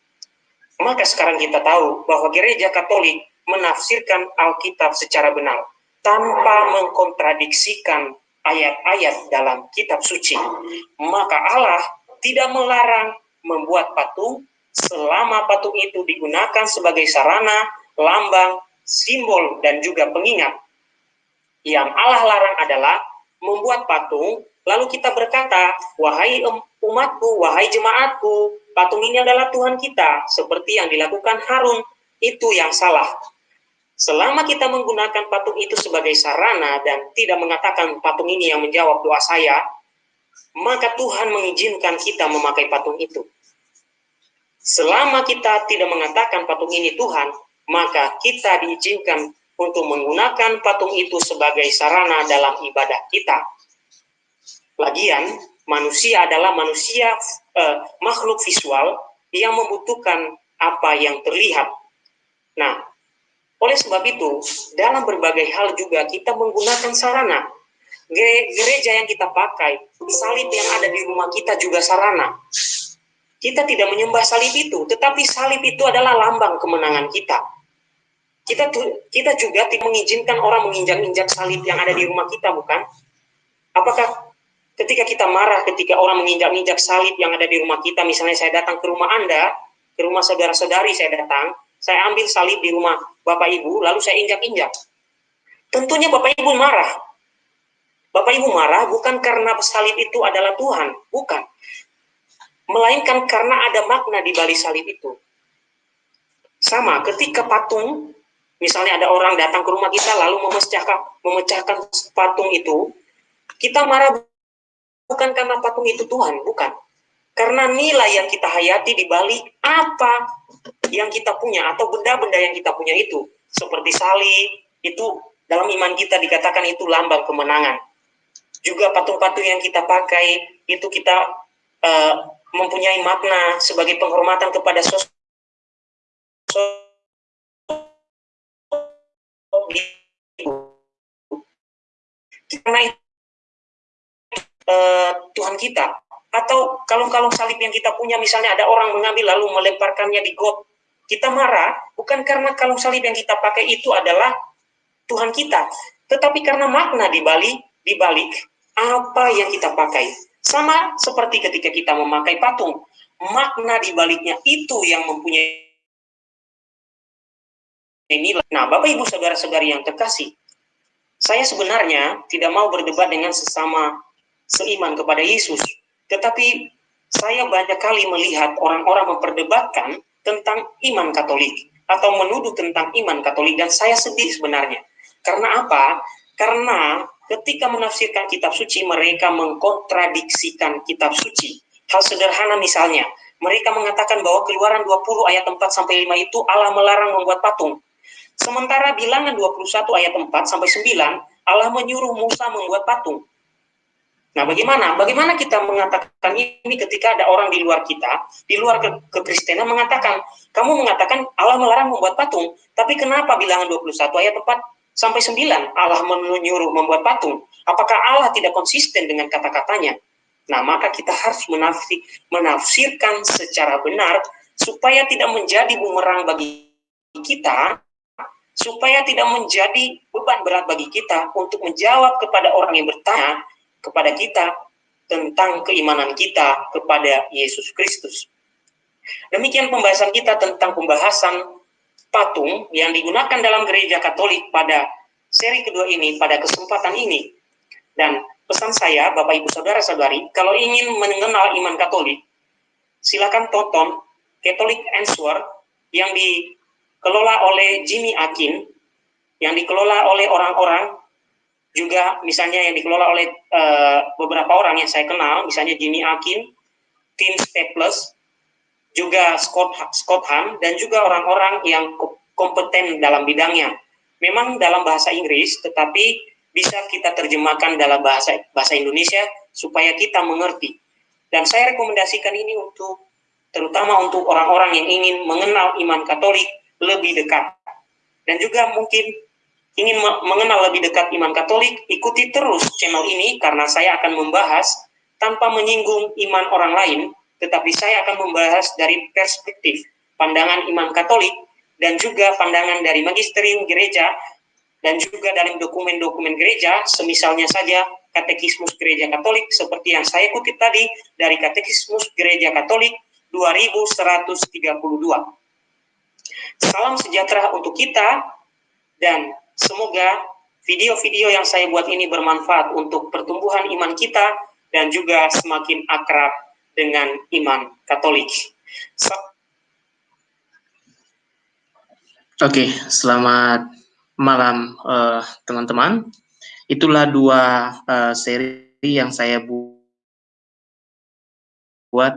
Maka sekarang kita tahu bahwa gereja Katolik menafsirkan Alkitab secara benar tanpa mengkontradiksikan ayat-ayat dalam kitab suci. Maka Allah tidak melarang membuat patung selama patung itu digunakan sebagai sarana, lambang, simbol, dan juga pengingat. Yang Allah larang adalah membuat patung, lalu kita berkata, wahai umatku, wahai jemaatku, patung ini adalah Tuhan kita, seperti yang dilakukan Harun, itu yang salah. Selama kita menggunakan patung itu sebagai sarana dan tidak mengatakan patung ini yang menjawab doa saya, maka Tuhan mengizinkan kita memakai patung itu. Selama kita tidak mengatakan patung ini Tuhan, maka kita diizinkan untuk menggunakan patung itu sebagai sarana dalam ibadah kita. Lagian, manusia adalah manusia eh, makhluk visual yang membutuhkan apa yang terlihat. Nah, oleh sebab itu, dalam berbagai hal juga kita menggunakan sarana. Gereja yang kita pakai, salib yang ada di rumah kita juga sarana. Kita tidak menyembah salib itu, tetapi salib itu adalah lambang kemenangan kita. Kita kita juga mengizinkan orang menginjak-injak salib yang ada di rumah kita, bukan? Apakah ketika kita marah, ketika orang menginjak-injak salib yang ada di rumah kita, misalnya saya datang ke rumah Anda, ke rumah saudara-saudari saya datang, saya ambil salib di rumah Bapak Ibu, lalu saya injak-injak. Tentunya Bapak Ibu marah. Bapak Ibu marah bukan karena salib itu adalah Tuhan, bukan. Melainkan karena ada makna di balik salib itu. Sama, ketika patung, misalnya ada orang datang ke rumah kita lalu memecahkan, memecahkan patung itu, kita marah bukan karena patung itu Tuhan, bukan. Karena nilai yang kita hayati di balik apa yang kita punya atau benda-benda yang kita punya itu. Seperti salib, itu dalam iman kita dikatakan itu lambang kemenangan. Juga patung-patung yang kita pakai, itu kita uh, mempunyai makna sebagai penghormatan kepada sosok karena uh, Tuhan kita atau kalung-kalung salib yang kita punya misalnya ada orang mengambil lalu melemparkannya di got Kita marah bukan karena kalung salib yang kita pakai itu adalah Tuhan kita, tetapi karena makna di balik di balik apa yang kita pakai. Sama seperti ketika kita memakai patung, makna di baliknya itu yang mempunyai nilai. Nah, Bapak Ibu saudara-saudari yang terkasih, saya sebenarnya tidak mau berdebat dengan sesama seiman kepada Yesus, tetapi saya banyak kali melihat orang-orang memperdebatkan tentang iman Katolik atau menuduh tentang iman Katolik dan saya sedih sebenarnya. Karena apa? Karena ketika menafsirkan kitab suci mereka mengkontradiksikan kitab suci. Hal sederhana misalnya, mereka mengatakan bahwa keluaran 20 ayat 4 sampai 5 itu Allah melarang membuat patung. Sementara bilangan 21 ayat 4 sampai 9 Allah menyuruh Musa membuat patung. Nah, bagaimana? Bagaimana kita mengatakan ini ketika ada orang di luar kita, di luar ke mengatakan, kamu mengatakan Allah melarang membuat patung, tapi kenapa bilangan 21 ayat 4 sampai 9 Allah menyuruh membuat patung? Apakah Allah tidak konsisten dengan kata-katanya? Nah, maka kita harus menafsir, menafsirkan secara benar supaya tidak menjadi bumerang bagi kita, supaya tidak menjadi beban berat bagi kita untuk menjawab kepada orang yang bertanya kepada kita tentang keimanan kita kepada Yesus Kristus. Demikian pembahasan kita tentang pembahasan patung yang digunakan dalam gereja Katolik pada seri kedua ini, pada kesempatan ini. Dan pesan saya, Bapak Ibu Saudara-saudari, kalau ingin mengenal iman Katolik, silakan tonton Catholic Answer yang dikelola oleh Jimmy Akin, yang dikelola oleh orang-orang juga misalnya yang dikelola oleh uh, beberapa orang yang saya kenal, misalnya Jimmy Akin, Tim Staples, juga Scott Scott Ham dan juga orang-orang yang kompeten dalam bidangnya. Memang dalam bahasa Inggris, tetapi bisa kita terjemahkan dalam bahasa bahasa Indonesia supaya kita mengerti. Dan saya rekomendasikan ini untuk terutama untuk orang-orang yang ingin mengenal iman Katolik lebih dekat. Dan juga mungkin ingin mengenal lebih dekat iman Katolik, ikuti terus channel ini karena saya akan membahas tanpa menyinggung iman orang lain, tetapi saya akan membahas dari perspektif pandangan iman Katolik dan juga pandangan dari magisterium gereja dan juga dalam dokumen-dokumen gereja, semisalnya saja Katekismus Gereja Katolik seperti yang saya kutip tadi dari Katekismus Gereja Katolik 2132. Salam sejahtera untuk kita dan Semoga video-video yang saya buat ini bermanfaat untuk pertumbuhan iman kita dan juga semakin akrab dengan iman Katolik. So Oke, okay, selamat malam eh, teman-teman. Uh, Itulah dua uh, seri yang saya bu buat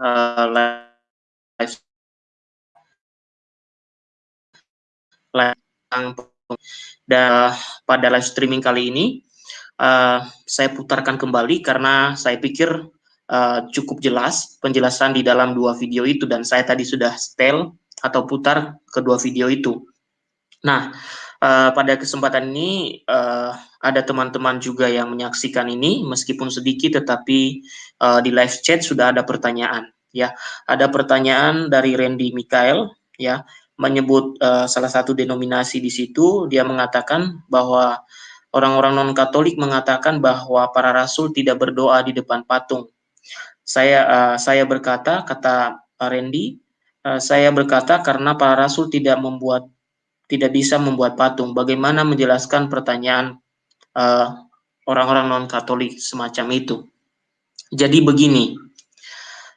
uh, live dan pada live streaming kali ini uh, saya putarkan kembali karena saya pikir uh, cukup jelas penjelasan di dalam dua video itu dan saya tadi sudah setel atau putar kedua video itu. Nah, uh, pada kesempatan ini uh, ada teman-teman juga yang menyaksikan ini meskipun sedikit tetapi uh, di live chat sudah ada pertanyaan ya. Ada pertanyaan dari Randy Mikael ya menyebut uh, salah satu denominasi di situ, dia mengatakan bahwa orang-orang non-Katolik mengatakan bahwa para rasul tidak berdoa di depan patung. Saya uh, saya berkata, kata Randy, uh, saya berkata karena para rasul tidak membuat tidak bisa membuat patung. Bagaimana menjelaskan pertanyaan orang-orang non-Katolik semacam itu? Jadi begini,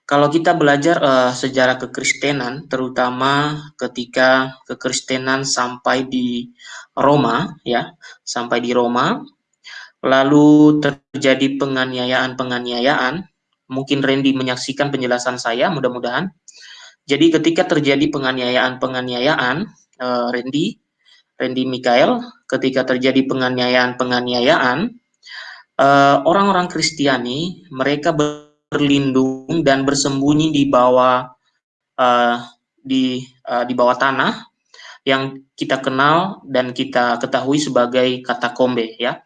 kalau kita belajar uh, sejarah kekristenan, terutama ketika kekristenan sampai di Roma, ya, sampai di Roma, lalu terjadi penganiayaan-penganiayaan. Mungkin Randy menyaksikan penjelasan saya, mudah-mudahan. Jadi ketika terjadi penganiayaan-penganiayaan, uh, Randy, Randy Mikael, ketika terjadi penganiayaan-penganiayaan, uh, orang-orang Kristiani mereka ber berlindung dan bersembunyi di bawah uh, di uh, di bawah tanah yang kita kenal dan kita ketahui sebagai katakombe ya.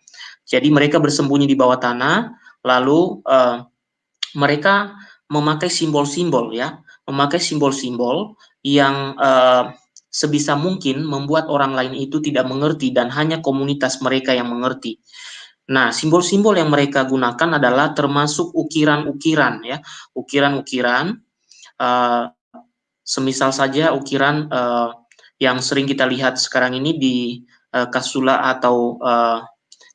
Jadi mereka bersembunyi di bawah tanah lalu uh, mereka memakai simbol-simbol ya. memakai simbol-simbol yang uh, sebisa mungkin membuat orang lain itu tidak mengerti dan hanya komunitas mereka yang mengerti. Nah, simbol-simbol yang mereka gunakan adalah termasuk ukiran-ukiran ya, ukiran-ukiran. Uh, semisal saja ukiran uh, yang sering kita lihat sekarang ini di uh, kasula atau uh,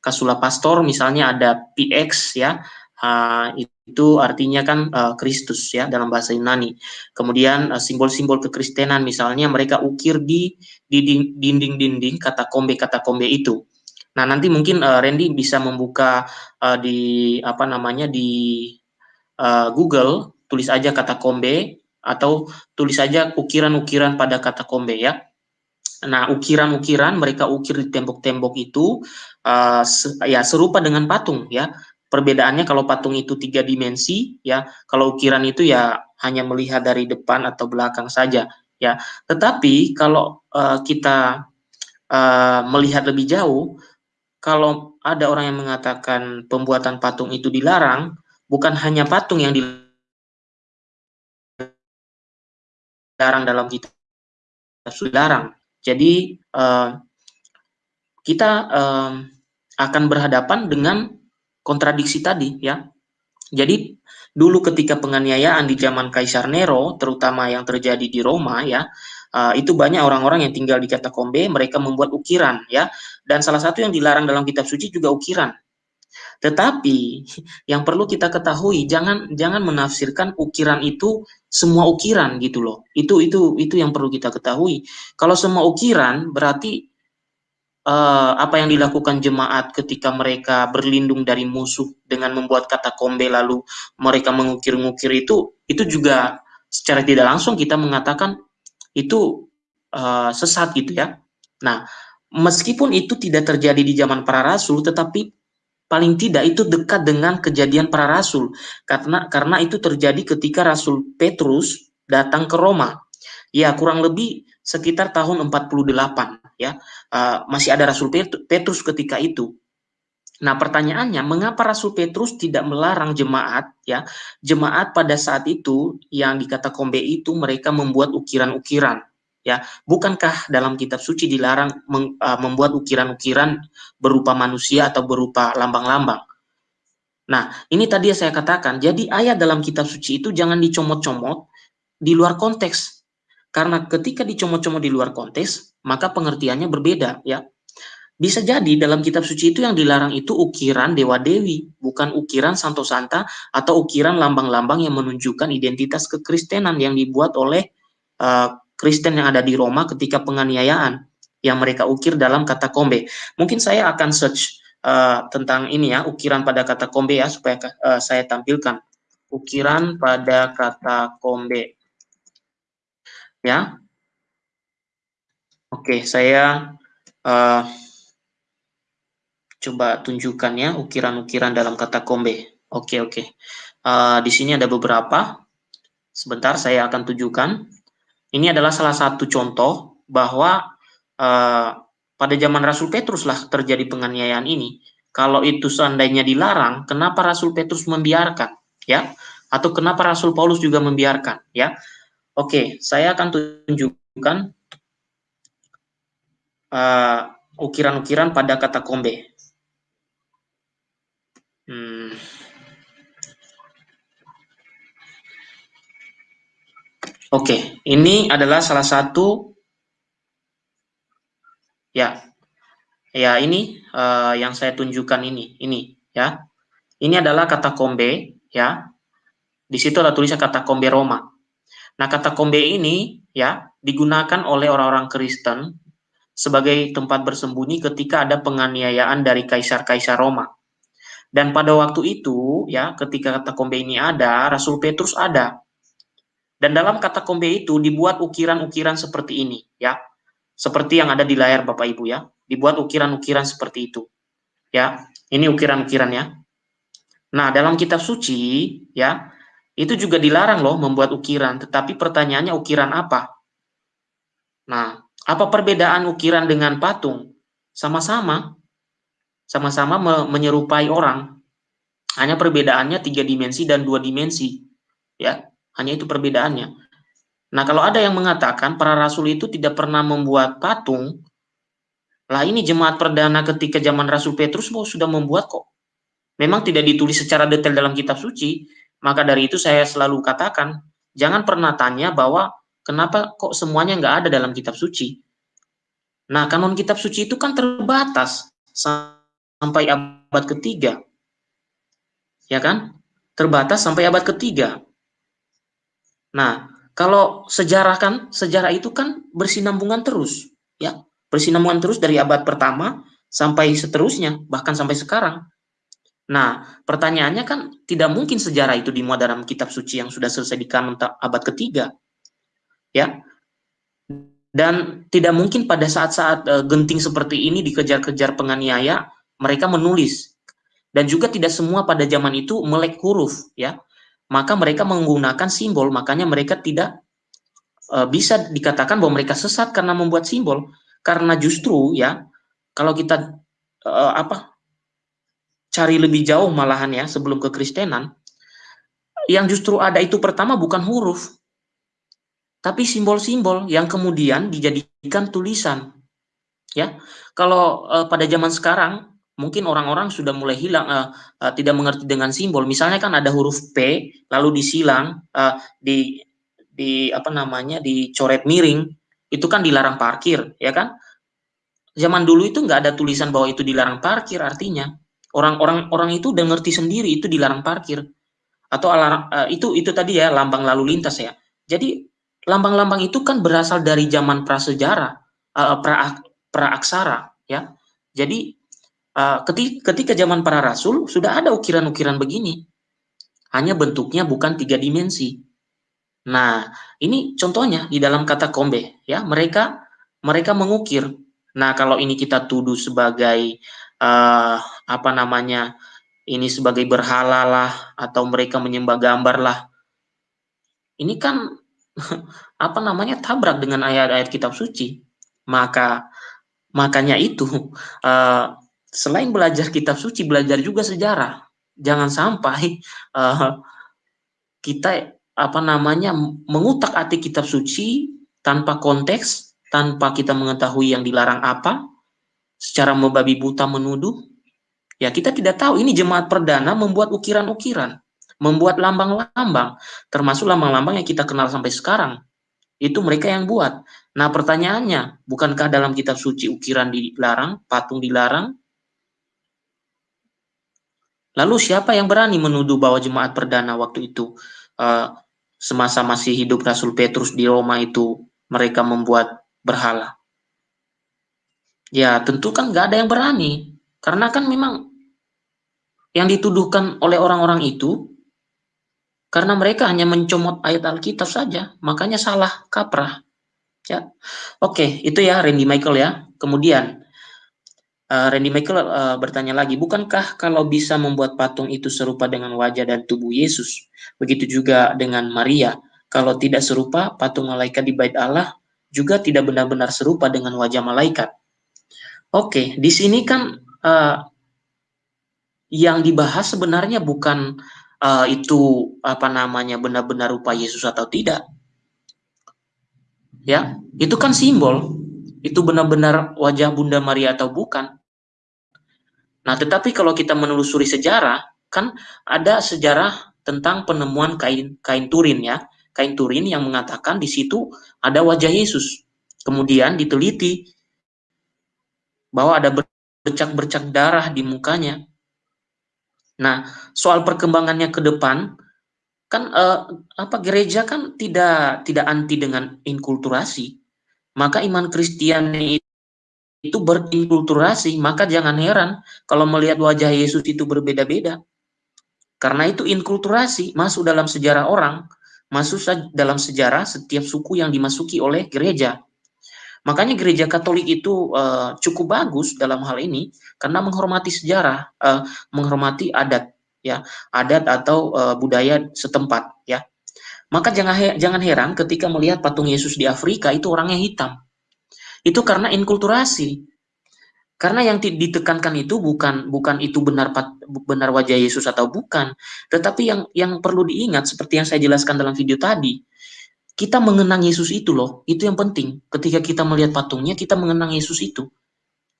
kasula pastor, misalnya ada PX ya, uh, itu artinya kan Kristus uh, ya dalam bahasa Yunani. Kemudian simbol-simbol uh, kekristenan misalnya mereka ukir di dinding-dinding kata kombe kata kombe itu. Nah, nanti mungkin uh, Randy bisa membuka uh, di apa namanya di uh, Google, tulis aja kata kombe atau tulis saja ukiran-ukiran pada kata kombe ya. Nah, ukiran-ukiran mereka ukir di tembok-tembok itu uh, se ya serupa dengan patung ya. Perbedaannya kalau patung itu tiga dimensi ya, kalau ukiran itu ya hanya melihat dari depan atau belakang saja ya. Tetapi kalau uh, kita uh, melihat lebih jauh, kalau ada orang yang mengatakan pembuatan patung itu dilarang, bukan hanya patung yang dilarang dalam kitab dilarang. Jadi uh, kita uh, akan berhadapan dengan kontradiksi tadi ya. Jadi dulu ketika penganiayaan di zaman Kaisar Nero, terutama yang terjadi di Roma ya, uh, itu banyak orang-orang yang tinggal di katakombe, mereka membuat ukiran ya. Dan salah satu yang dilarang dalam kitab suci juga ukiran. Tetapi *laughs* yang perlu kita ketahui jangan jangan menafsirkan ukiran itu semua ukiran gitu loh. Itu itu itu yang perlu kita ketahui. Kalau semua ukiran berarti uh, apa yang dilakukan jemaat ketika mereka berlindung dari musuh dengan membuat kata kombe lalu mereka mengukir-ngukir itu itu juga secara tidak langsung kita mengatakan itu uh, sesat gitu ya. Nah, meskipun itu tidak terjadi di zaman para rasul, tetapi paling tidak itu dekat dengan kejadian para rasul karena karena itu terjadi ketika Rasul Petrus datang ke Roma. Ya, kurang lebih sekitar tahun 48 ya. Uh, masih ada Rasul Petrus ketika itu. Nah, pertanyaannya, mengapa Rasul Petrus tidak melarang jemaat ya? Jemaat pada saat itu yang dikata kombe itu mereka membuat ukiran-ukiran ya. Bukankah dalam kitab suci dilarang meng, uh, membuat ukiran-ukiran berupa manusia atau berupa lambang-lambang? Nah ini tadi yang saya katakan jadi ayat dalam kitab suci itu jangan dicomot-comot di luar konteks. Karena ketika dicomot-comot di luar konteks maka pengertiannya berbeda ya bisa jadi dalam kitab suci itu yang dilarang itu ukiran dewa dewi, bukan ukiran santo santa atau ukiran lambang-lambang yang menunjukkan identitas kekristenan yang dibuat oleh uh, Kristen yang ada di Roma ketika penganiayaan yang mereka ukir dalam kata kombe. Mungkin saya akan search uh, tentang ini ya, ukiran pada kata kombe ya, supaya uh, saya tampilkan. Ukiran pada kata kombe. Ya. Oke, saya uh, coba tunjukkan ya ukiran-ukiran dalam kata kombe. Oke, oke. Uh, di sini ada beberapa. Sebentar saya akan tunjukkan. Ini adalah salah satu contoh bahwa uh, pada zaman Rasul Petrus lah terjadi penganiayaan ini. Kalau itu seandainya dilarang, kenapa Rasul Petrus membiarkan? Ya, atau kenapa Rasul Paulus juga membiarkan? Ya, oke, saya akan tunjukkan uh, ukiran-ukiran pada kata kombe. Oke, ini adalah salah satu ya. Ya, ini uh, yang saya tunjukkan ini, ini ya. Ini adalah kata kombe ya. Di situ ada tulisan kata kombe Roma. Nah, kata kombe ini ya digunakan oleh orang-orang Kristen sebagai tempat bersembunyi ketika ada penganiayaan dari kaisar-kaisar Roma. Dan pada waktu itu ya, ketika kata kombe ini ada, Rasul Petrus ada dan dalam kata kombe itu dibuat ukiran-ukiran seperti ini, ya. Seperti yang ada di layar Bapak Ibu ya. Dibuat ukiran-ukiran seperti itu. Ya, ini ukiran-ukirannya. Nah, dalam kitab suci, ya, itu juga dilarang loh membuat ukiran, tetapi pertanyaannya ukiran apa? Nah, apa perbedaan ukiran dengan patung? Sama-sama. Sama-sama menyerupai orang. Hanya perbedaannya tiga dimensi dan dua dimensi. Ya, hanya itu perbedaannya. Nah, kalau ada yang mengatakan para rasul itu tidak pernah membuat patung, lah ini jemaat perdana ketika zaman Rasul Petrus oh, sudah membuat kok. Memang tidak ditulis secara detail dalam kitab suci, maka dari itu saya selalu katakan, jangan pernah tanya bahwa kenapa kok semuanya nggak ada dalam kitab suci. Nah, kanon kitab suci itu kan terbatas sampai abad ketiga. Ya kan? Terbatas sampai abad ketiga. Nah, kalau sejarah kan, sejarah itu kan bersinambungan terus, ya, bersinambungan terus dari abad pertama sampai seterusnya, bahkan sampai sekarang. Nah, pertanyaannya kan tidak mungkin sejarah itu dimuat dalam kitab suci yang sudah selesai di kanon abad ketiga, ya. Dan tidak mungkin pada saat-saat uh, genting seperti ini dikejar-kejar penganiaya, mereka menulis. Dan juga tidak semua pada zaman itu melek huruf, ya maka mereka menggunakan simbol, makanya mereka tidak uh, bisa dikatakan bahwa mereka sesat karena membuat simbol, karena justru ya kalau kita uh, apa cari lebih jauh malahan ya sebelum kekristenan, yang justru ada itu pertama bukan huruf, tapi simbol-simbol yang kemudian dijadikan tulisan. Ya, kalau uh, pada zaman sekarang mungkin orang-orang sudah mulai hilang uh, uh, tidak mengerti dengan simbol. Misalnya kan ada huruf P lalu disilang uh, di di apa namanya dicoret miring. Itu kan dilarang parkir ya kan? Zaman dulu itu nggak ada tulisan bahwa itu dilarang parkir artinya orang-orang orang itu udah ngerti sendiri itu dilarang parkir. Atau uh, itu itu tadi ya lambang lalu lintas ya. Jadi lambang-lambang itu kan berasal dari zaman prasejarah uh, pra praaksara ya. Jadi uh, ketika, ketika zaman para rasul sudah ada ukiran-ukiran begini. Hanya bentuknya bukan tiga dimensi. Nah, ini contohnya di dalam kata kombe ya, mereka mereka mengukir. Nah, kalau ini kita tuduh sebagai uh, apa namanya? Ini sebagai berhala lah atau mereka menyembah gambar lah. Ini kan *laughs* apa namanya tabrak dengan ayat-ayat kitab suci. Maka makanya itu uh, selain belajar kitab suci, belajar juga sejarah. Jangan sampai uh, kita apa namanya mengutak atik kitab suci tanpa konteks, tanpa kita mengetahui yang dilarang apa, secara membabi buta menuduh. Ya kita tidak tahu ini jemaat perdana membuat ukiran-ukiran, membuat lambang-lambang, termasuk lambang-lambang yang kita kenal sampai sekarang. Itu mereka yang buat. Nah pertanyaannya, bukankah dalam kitab suci ukiran dilarang, patung dilarang, Lalu siapa yang berani menuduh bahwa jemaat perdana waktu itu uh, semasa masih hidup Rasul Petrus di Roma itu mereka membuat berhala? Ya tentu kan nggak ada yang berani karena kan memang yang dituduhkan oleh orang-orang itu karena mereka hanya mencomot ayat Alkitab saja, makanya salah kaprah. Ya, oke itu ya Randy Michael ya. Kemudian Uh, Randy Michael uh, bertanya lagi, bukankah kalau bisa membuat patung itu serupa dengan wajah dan tubuh Yesus, begitu juga dengan Maria? Kalau tidak serupa, patung malaikat di bait Allah juga tidak benar-benar serupa dengan wajah malaikat. Oke, di sini kan uh, yang dibahas sebenarnya bukan uh, itu apa namanya benar-benar rupa Yesus atau tidak. Ya, itu kan simbol. Itu benar-benar wajah Bunda Maria atau bukan? Nah, tetapi kalau kita menelusuri sejarah, kan ada sejarah tentang penemuan kain kain turin ya. Kain turin yang mengatakan di situ ada wajah Yesus. Kemudian diteliti bahwa ada bercak-bercak darah di mukanya. Nah, soal perkembangannya ke depan kan eh, apa gereja kan tidak tidak anti dengan inkulturasi. Maka iman Kristiani itu berinkulturasi, maka jangan heran kalau melihat wajah Yesus itu berbeda-beda. Karena itu inkulturasi masuk dalam sejarah orang, masuk dalam sejarah setiap suku yang dimasuki oleh gereja. Makanya gereja Katolik itu uh, cukup bagus dalam hal ini karena menghormati sejarah, uh, menghormati adat, ya, adat atau uh, budaya setempat, ya. Maka jangan jangan heran ketika melihat patung Yesus di Afrika itu orangnya hitam itu karena inkulturasi. Karena yang ditekankan itu bukan bukan itu benar benar wajah Yesus atau bukan, tetapi yang yang perlu diingat seperti yang saya jelaskan dalam video tadi. kita mengenang Yesus itu loh, itu yang penting. Ketika kita melihat patungnya, kita mengenang Yesus itu.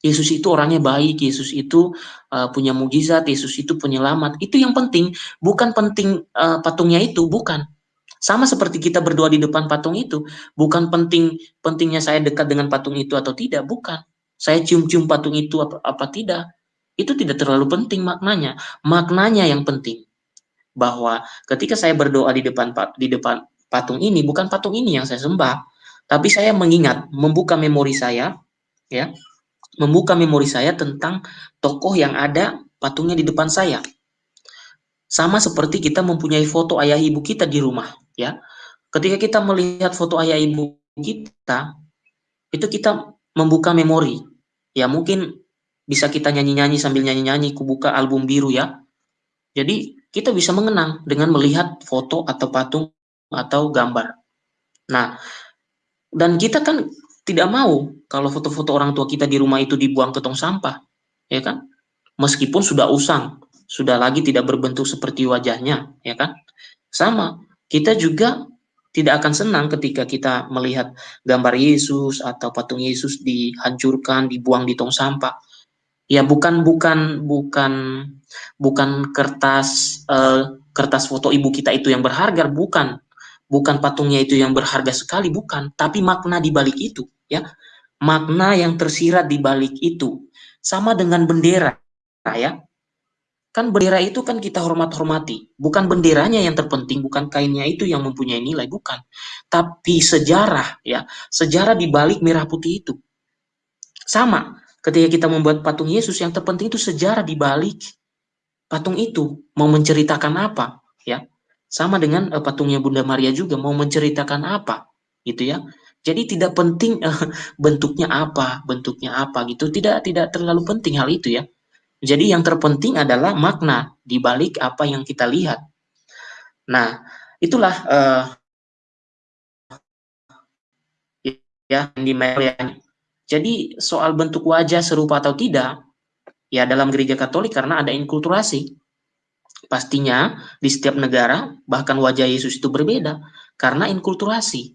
Yesus itu orangnya baik, Yesus itu uh, punya mujizat, Yesus itu penyelamat. Itu yang penting, bukan penting uh, patungnya itu, bukan. Sama seperti kita berdoa di depan patung itu, bukan penting pentingnya saya dekat dengan patung itu atau tidak, bukan. Saya cium-cium patung itu apa, apa tidak. Itu tidak terlalu penting maknanya. Maknanya yang penting bahwa ketika saya berdoa di depan di depan patung ini bukan patung ini yang saya sembah, tapi saya mengingat, membuka memori saya, ya, membuka memori saya tentang tokoh yang ada patungnya di depan saya. Sama seperti kita mempunyai foto ayah ibu kita di rumah, ya. Ketika kita melihat foto ayah ibu kita, itu kita membuka memori. Ya, mungkin bisa kita nyanyi-nyanyi sambil nyanyi-nyanyi, kubuka album biru ya. Jadi, kita bisa mengenang dengan melihat foto atau patung atau gambar. Nah, dan kita kan tidak mau kalau foto-foto orang tua kita di rumah itu dibuang ke tong sampah, ya kan? Meskipun sudah usang, sudah lagi tidak berbentuk seperti wajahnya, ya kan? Sama, kita juga tidak akan senang ketika kita melihat gambar Yesus atau patung Yesus dihancurkan, dibuang di tong sampah. Ya bukan bukan bukan bukan kertas uh, kertas foto ibu kita itu yang berharga, bukan bukan patungnya itu yang berharga sekali, bukan, tapi makna di balik itu, ya. Makna yang tersirat di balik itu sama dengan bendera, ya. Kan bendera itu kan kita hormat-hormati, bukan benderanya yang terpenting, bukan kainnya itu yang mempunyai nilai, bukan. Tapi sejarah, ya, sejarah di balik merah putih itu. Sama, ketika kita membuat patung Yesus, yang terpenting itu sejarah di balik patung itu mau menceritakan apa, ya sama dengan uh, patungnya Bunda Maria juga mau menceritakan apa, gitu ya. Jadi tidak penting uh, *laughs* bentuknya apa, bentuknya apa gitu. Tidak tidak terlalu penting hal itu ya. Jadi yang terpenting adalah makna di balik apa yang kita lihat. Nah, itulah uh, ya di ya. Jadi soal bentuk wajah serupa atau tidak, ya dalam gereja Katolik karena ada inkulturasi. Pastinya di setiap negara bahkan wajah Yesus itu berbeda karena inkulturasi.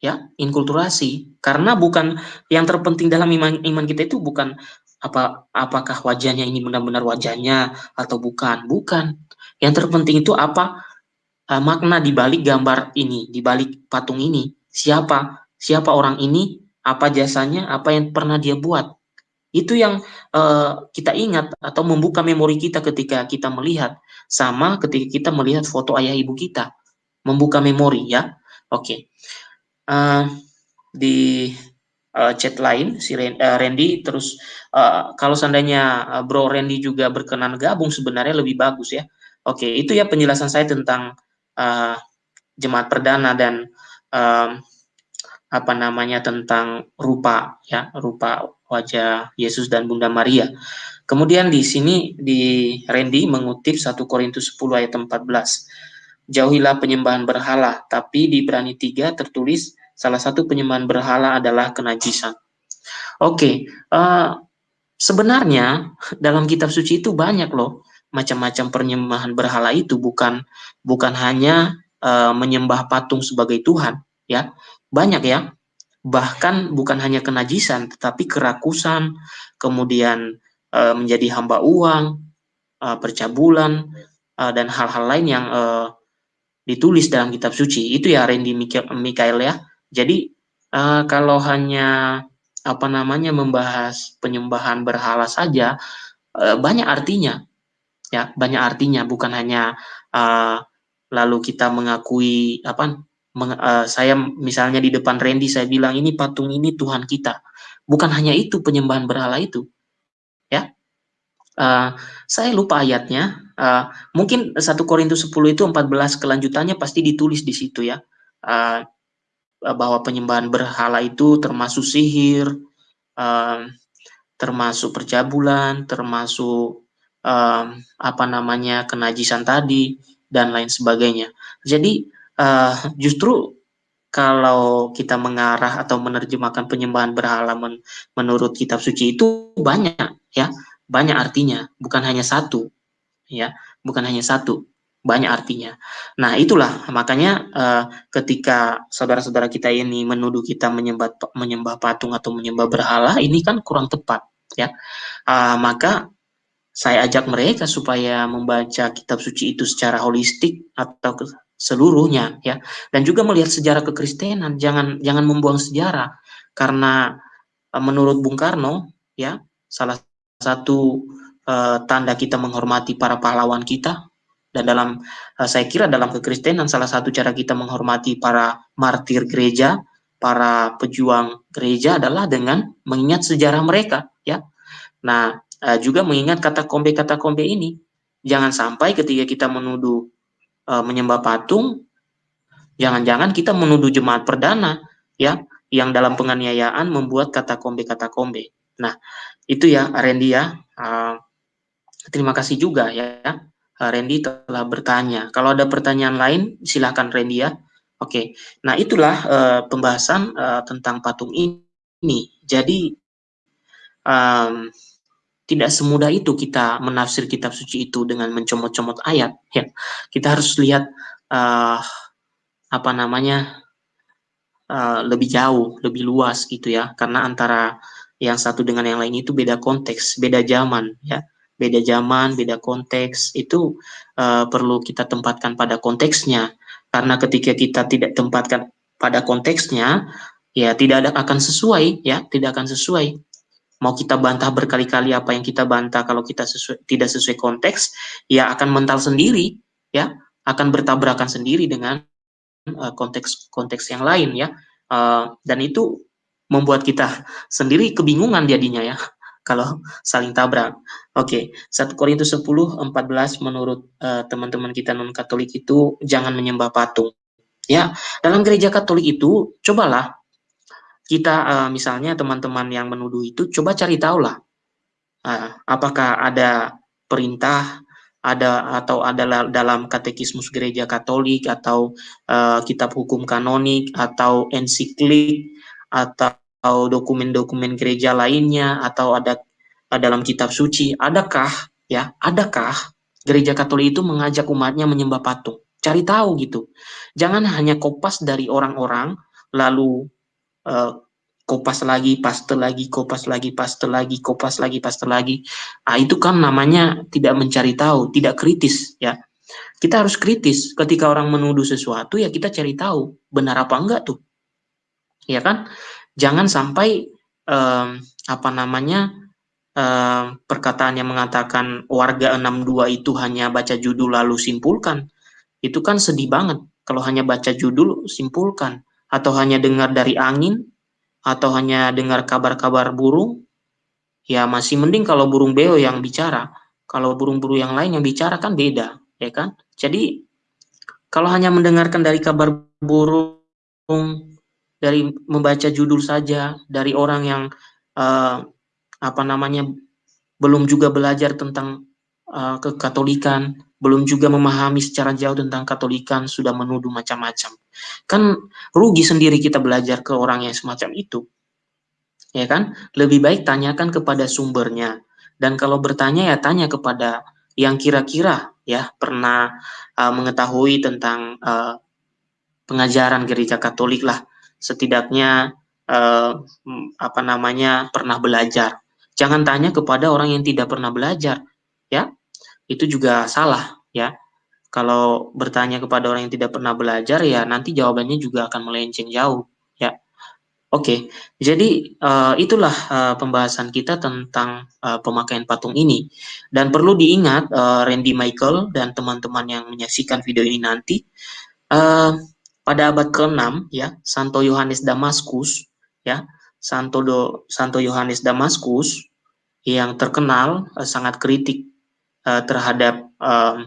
Ya, inkulturasi. Karena bukan yang terpenting dalam iman iman kita itu bukan apa apakah wajahnya ini benar-benar wajahnya atau bukan. Bukan. Yang terpenting itu apa uh, makna di balik gambar ini, di balik patung ini. Siapa? Siapa orang ini? Apa jasanya? Apa yang pernah dia buat? Itu yang uh, kita ingat atau membuka memori kita ketika kita melihat sama ketika kita melihat foto ayah ibu kita. Membuka memori ya. Oke. Okay. Uh, eh, di uh, chat lain si Randy terus uh, kalau seandainya Bro Randy juga berkenan gabung sebenarnya lebih bagus ya. Oke, itu ya penjelasan saya tentang uh, jemaat perdana dan uh, apa namanya tentang rupa ya, rupa wajah Yesus dan Bunda Maria. Kemudian di sini di Randy mengutip 1 Korintus 10 ayat 14. Jauhilah penyembahan berhala, tapi di Ibrani 3 tertulis salah satu penyembahan berhala adalah kenajisan. Oke, okay, uh, eh, sebenarnya dalam kitab suci itu banyak loh macam-macam penyembahan berhala itu. Bukan bukan hanya uh, menyembah patung sebagai Tuhan ya. Banyak ya. Bahkan bukan hanya kenajisan tetapi kerakusan kemudian e, menjadi hamba uang e, percabulan e, dan hal-hal lain yang e, ditulis dalam kitab suci. Itu ya Randy Mikael ya jadi e, kalau hanya apa namanya membahas penyembahan berhala saja e, banyak artinya ya banyak artinya bukan hanya e, lalu kita mengakui apa meng, uh, saya misalnya di depan Randy saya bilang ini patung ini Tuhan kita. Bukan hanya itu penyembahan berhala itu. Ya. Uh, saya lupa ayatnya. Uh, mungkin 1 Korintus 10 itu 14 kelanjutannya pasti ditulis di situ ya. Uh, bahwa penyembahan berhala itu termasuk sihir, uh, termasuk percabulan, termasuk uh, apa namanya kenajisan tadi dan lain sebagainya. Jadi uh, justru kalau kita mengarah atau menerjemahkan penyembahan berhala men menurut kitab suci itu banyak ya. Banyak artinya. Bukan hanya satu ya. Bukan hanya satu banyak artinya. Nah, itulah makanya uh, ketika saudara-saudara kita ini menuduh kita menyembah menyembah patung atau menyembah berhala, ini kan kurang tepat, ya. Uh, maka saya ajak mereka supaya membaca kitab suci itu secara holistik atau seluruhnya, ya. Dan juga melihat sejarah kekristenan, jangan jangan membuang sejarah karena uh, menurut Bung Karno, ya, salah satu uh, tanda kita menghormati para pahlawan kita dan dalam uh, saya kira dalam kekristenan salah satu cara kita menghormati para martir gereja, para pejuang gereja adalah dengan mengingat sejarah mereka, ya. Nah, uh, juga mengingat kata kombe-kata kombe ini. Jangan sampai ketika kita menuduh uh, menyembah patung, jangan-jangan kita menuduh jemaat perdana, ya, yang dalam penganiayaan membuat kata kombe-kata kombe. Nah, itu ya, Randy ya. Uh, terima kasih juga ya Eh, Randy telah bertanya. Kalau ada pertanyaan lain, silakan Randy ya. Oke, nah itulah uh, pembahasan uh, tentang patung ini. Jadi um, tidak semudah itu kita menafsir kitab suci itu dengan mencomot-comot ayat. Ya, kita harus lihat uh, apa namanya uh, lebih jauh, lebih luas gitu ya. Karena antara yang satu dengan yang lain itu beda konteks, beda zaman. Ya, beda zaman, beda konteks, itu uh, perlu kita tempatkan pada konteksnya. Karena ketika kita tidak tempatkan pada konteksnya, ya tidak ada, akan sesuai, ya tidak akan sesuai. Mau kita bantah berkali-kali apa yang kita bantah, kalau kita sesuai, tidak sesuai konteks, ya akan mental sendiri, ya akan bertabrakan sendiri dengan uh, konteks konteks yang lain, ya. Uh, dan itu membuat kita sendiri kebingungan jadinya ya kalau saling tabrak. Oke, okay. 1 Korintus 10 14 menurut uh, teman-teman kita non Katolik itu jangan menyembah patung. Ya, dalam gereja Katolik itu cobalah kita uh, misalnya teman-teman yang menuduh itu coba cari tahu lah uh, apakah ada perintah ada atau adalah dalam katekismus gereja Katolik atau uh, kitab hukum kanonik atau ensiklik atau atau dokumen-dokumen gereja lainnya atau ada dalam kitab suci adakah ya adakah gereja Katolik itu mengajak umatnya menyembah patung? Cari tahu gitu. Jangan hanya kopas dari orang-orang lalu uh, kopas lagi paste lagi kopas lagi paste lagi kopas lagi paste lagi. Ah itu kan namanya tidak mencari tahu tidak kritis ya. Kita harus kritis. Ketika orang menuduh sesuatu ya kita cari tahu benar apa enggak tuh. Ya kan jangan sampai um, apa namanya um, perkataan yang mengatakan warga 62 itu hanya baca judul lalu simpulkan itu kan sedih banget. Kalau hanya baca judul simpulkan. Atau hanya dengar dari angin atau hanya dengar kabar-kabar burung ya masih mending kalau burung beo yang bicara. Kalau burung-burung yang lain yang bicara kan beda ya kan? Jadi kalau hanya mendengarkan dari kabar burung dari membaca judul saja dari orang yang uh, apa namanya belum juga belajar tentang uh, kekatolikan, belum juga memahami secara jauh tentang katolikan, sudah menuduh macam-macam. Kan rugi sendiri kita belajar ke orang yang semacam itu. Ya kan? Lebih baik tanyakan kepada sumbernya. Dan kalau bertanya ya tanya kepada yang kira-kira ya pernah uh, mengetahui tentang uh, pengajaran gereja Katolik lah setidaknya eh, apa namanya pernah belajar. Jangan tanya kepada orang yang tidak pernah belajar, ya. Itu juga salah, ya. Kalau bertanya kepada orang yang tidak pernah belajar, ya nanti jawabannya juga akan melenceng jauh, ya. Oke, jadi uh, itulah uh, pembahasan kita tentang uh, pemakaian patung ini. Dan perlu diingat, uh, Randy Michael dan teman-teman yang menyaksikan video ini nanti, uh, pada abad ke-6 ya Santo Yohanes Damaskus ya Santo Do, Santo Yohanes Damaskus yang terkenal uh, sangat kritik uh, terhadap uh,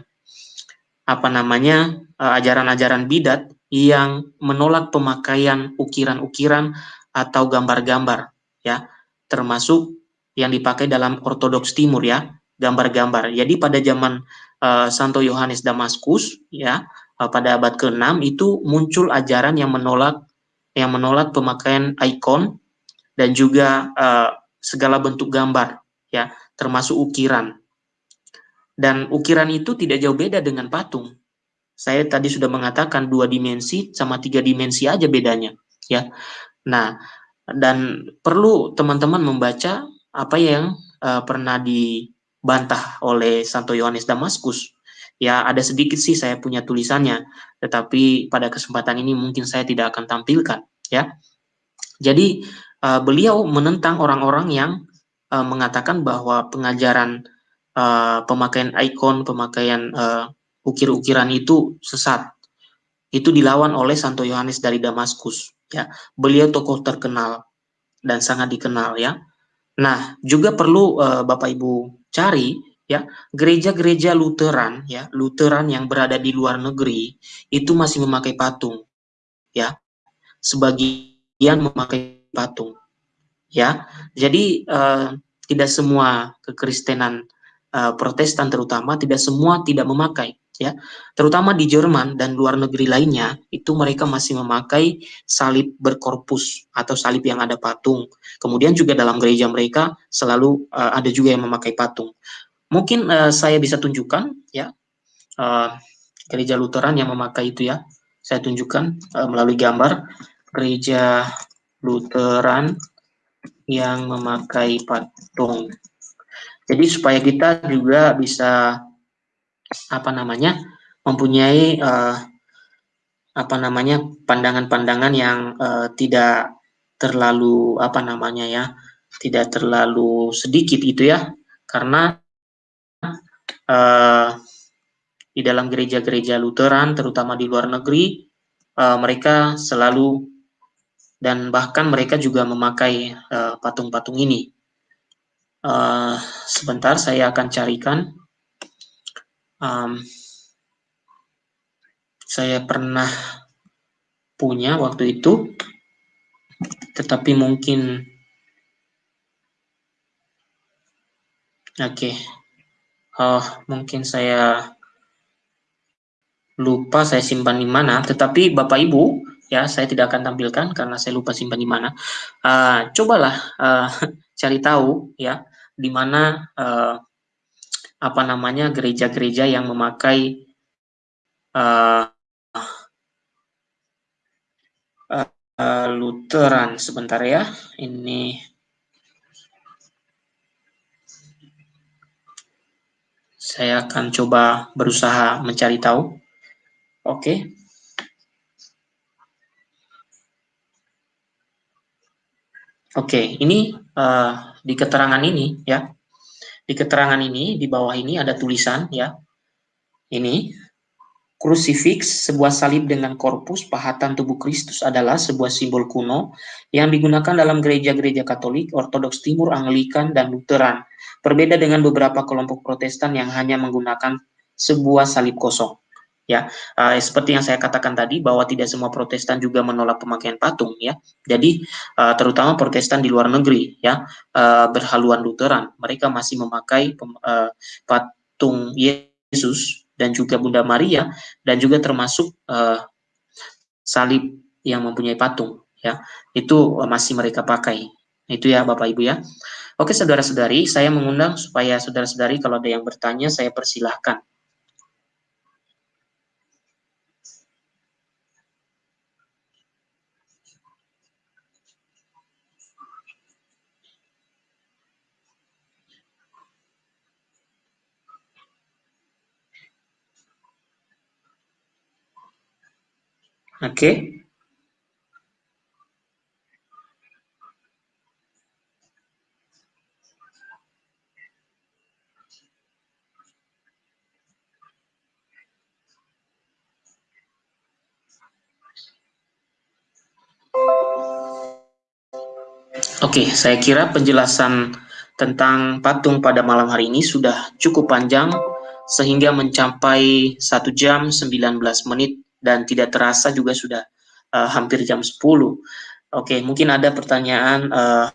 apa namanya ajaran-ajaran uh, bidat yang menolak pemakaian ukiran-ukiran atau gambar-gambar ya termasuk yang dipakai dalam ortodoks timur ya gambar-gambar. Jadi pada zaman uh, Santo Yohanes Damaskus ya pada abad ke-6 itu muncul ajaran yang menolak yang menolak pemakaian ikon dan juga uh, segala bentuk gambar ya termasuk ukiran dan ukiran itu tidak jauh beda dengan patung Saya tadi sudah mengatakan dua dimensi sama tiga dimensi aja bedanya, ya. Nah, dan perlu teman-teman membaca apa yang uh, pernah dibantah oleh Santo Yohanes Damaskus. Ya, ada sedikit sih saya punya tulisannya, tetapi pada kesempatan ini mungkin saya tidak akan tampilkan, ya. Jadi uh, beliau menentang orang-orang yang uh, mengatakan bahwa pengajaran uh, pemakaian ikon, pemakaian uh, ukir-ukiran itu sesat. Itu dilawan oleh Santo Yohanes dari Damaskus. Ya, beliau tokoh terkenal dan sangat dikenal ya. Nah, juga perlu uh, Bapak Ibu cari ya gereja-gereja Lutheran ya Lutheran yang berada di luar negeri itu masih memakai patung ya. Sebagian memakai patung ya. Jadi uh, tidak semua kekristenan uh, Protestan terutama tidak semua tidak memakai ya. Terutama di Jerman dan luar negeri lainnya itu mereka masih memakai salib berkorpus atau salib yang ada patung. Kemudian juga dalam gereja mereka selalu uh, ada juga yang memakai patung mungkin uh, saya bisa tunjukkan ya. Uh, gereja Lutheran yang memakai itu ya. Saya tunjukkan uh, melalui gambar. Gereja Lutheran yang memakai patung. Jadi supaya kita juga bisa apa namanya mempunyai uh, apa namanya pandangan-pandangan yang uh, tidak terlalu apa namanya ya tidak terlalu sedikit itu ya. Karena uh, di dalam gereja-gereja Lutheran terutama di luar negeri uh, mereka selalu dan bahkan mereka juga memakai patung-patung uh, ini uh, sebentar saya akan carikan um, saya pernah punya waktu itu, tetapi mungkin oke, okay. Oh mungkin saya lupa saya simpan di mana. Tetapi Bapak Ibu, ya saya tidak akan tampilkan karena saya lupa simpan di mana. Uh, cobalah uh, *laughs* cari tahu ya di mana uh, apa namanya gereja-gereja yang memakai uh, uh, Lutheran sebentar ya ini saya akan coba berusaha mencari tahu oke okay. Oke, okay, ini uh, di keterangan ini ya, di keterangan ini, di bawah ini ada tulisan ya. Ini Crucifix, sebuah salib dengan korpus pahatan tubuh Kristus adalah sebuah simbol kuno yang digunakan dalam gereja-gereja Katolik, Ortodoks Timur, Anglikan, dan Lutheran. Berbeda dengan beberapa kelompok Protestan yang hanya menggunakan sebuah salib kosong. Ya uh, seperti yang saya katakan tadi bahwa tidak semua Protestan juga menolak pemakaian patung ya. Jadi uh, terutama Protestan di luar negeri ya uh, berhaluan Lutheran. Mereka masih memakai uh, patung Yesus dan juga Bunda Maria dan juga termasuk uh, salib yang mempunyai patung ya. Itu masih mereka pakai. Itu ya Bapak Ibu ya. Oke saudara-saudari saya mengundang supaya saudara-saudari kalau ada yang bertanya saya persilahkan Oke. Oke, saya kira penjelasan tentang patung pada malam hari ini sudah cukup panjang sehingga mencapai satu jam 19 menit dan tidak terasa juga sudah uh, hampir jam 10. Oke, mungkin ada pertanyaan uh,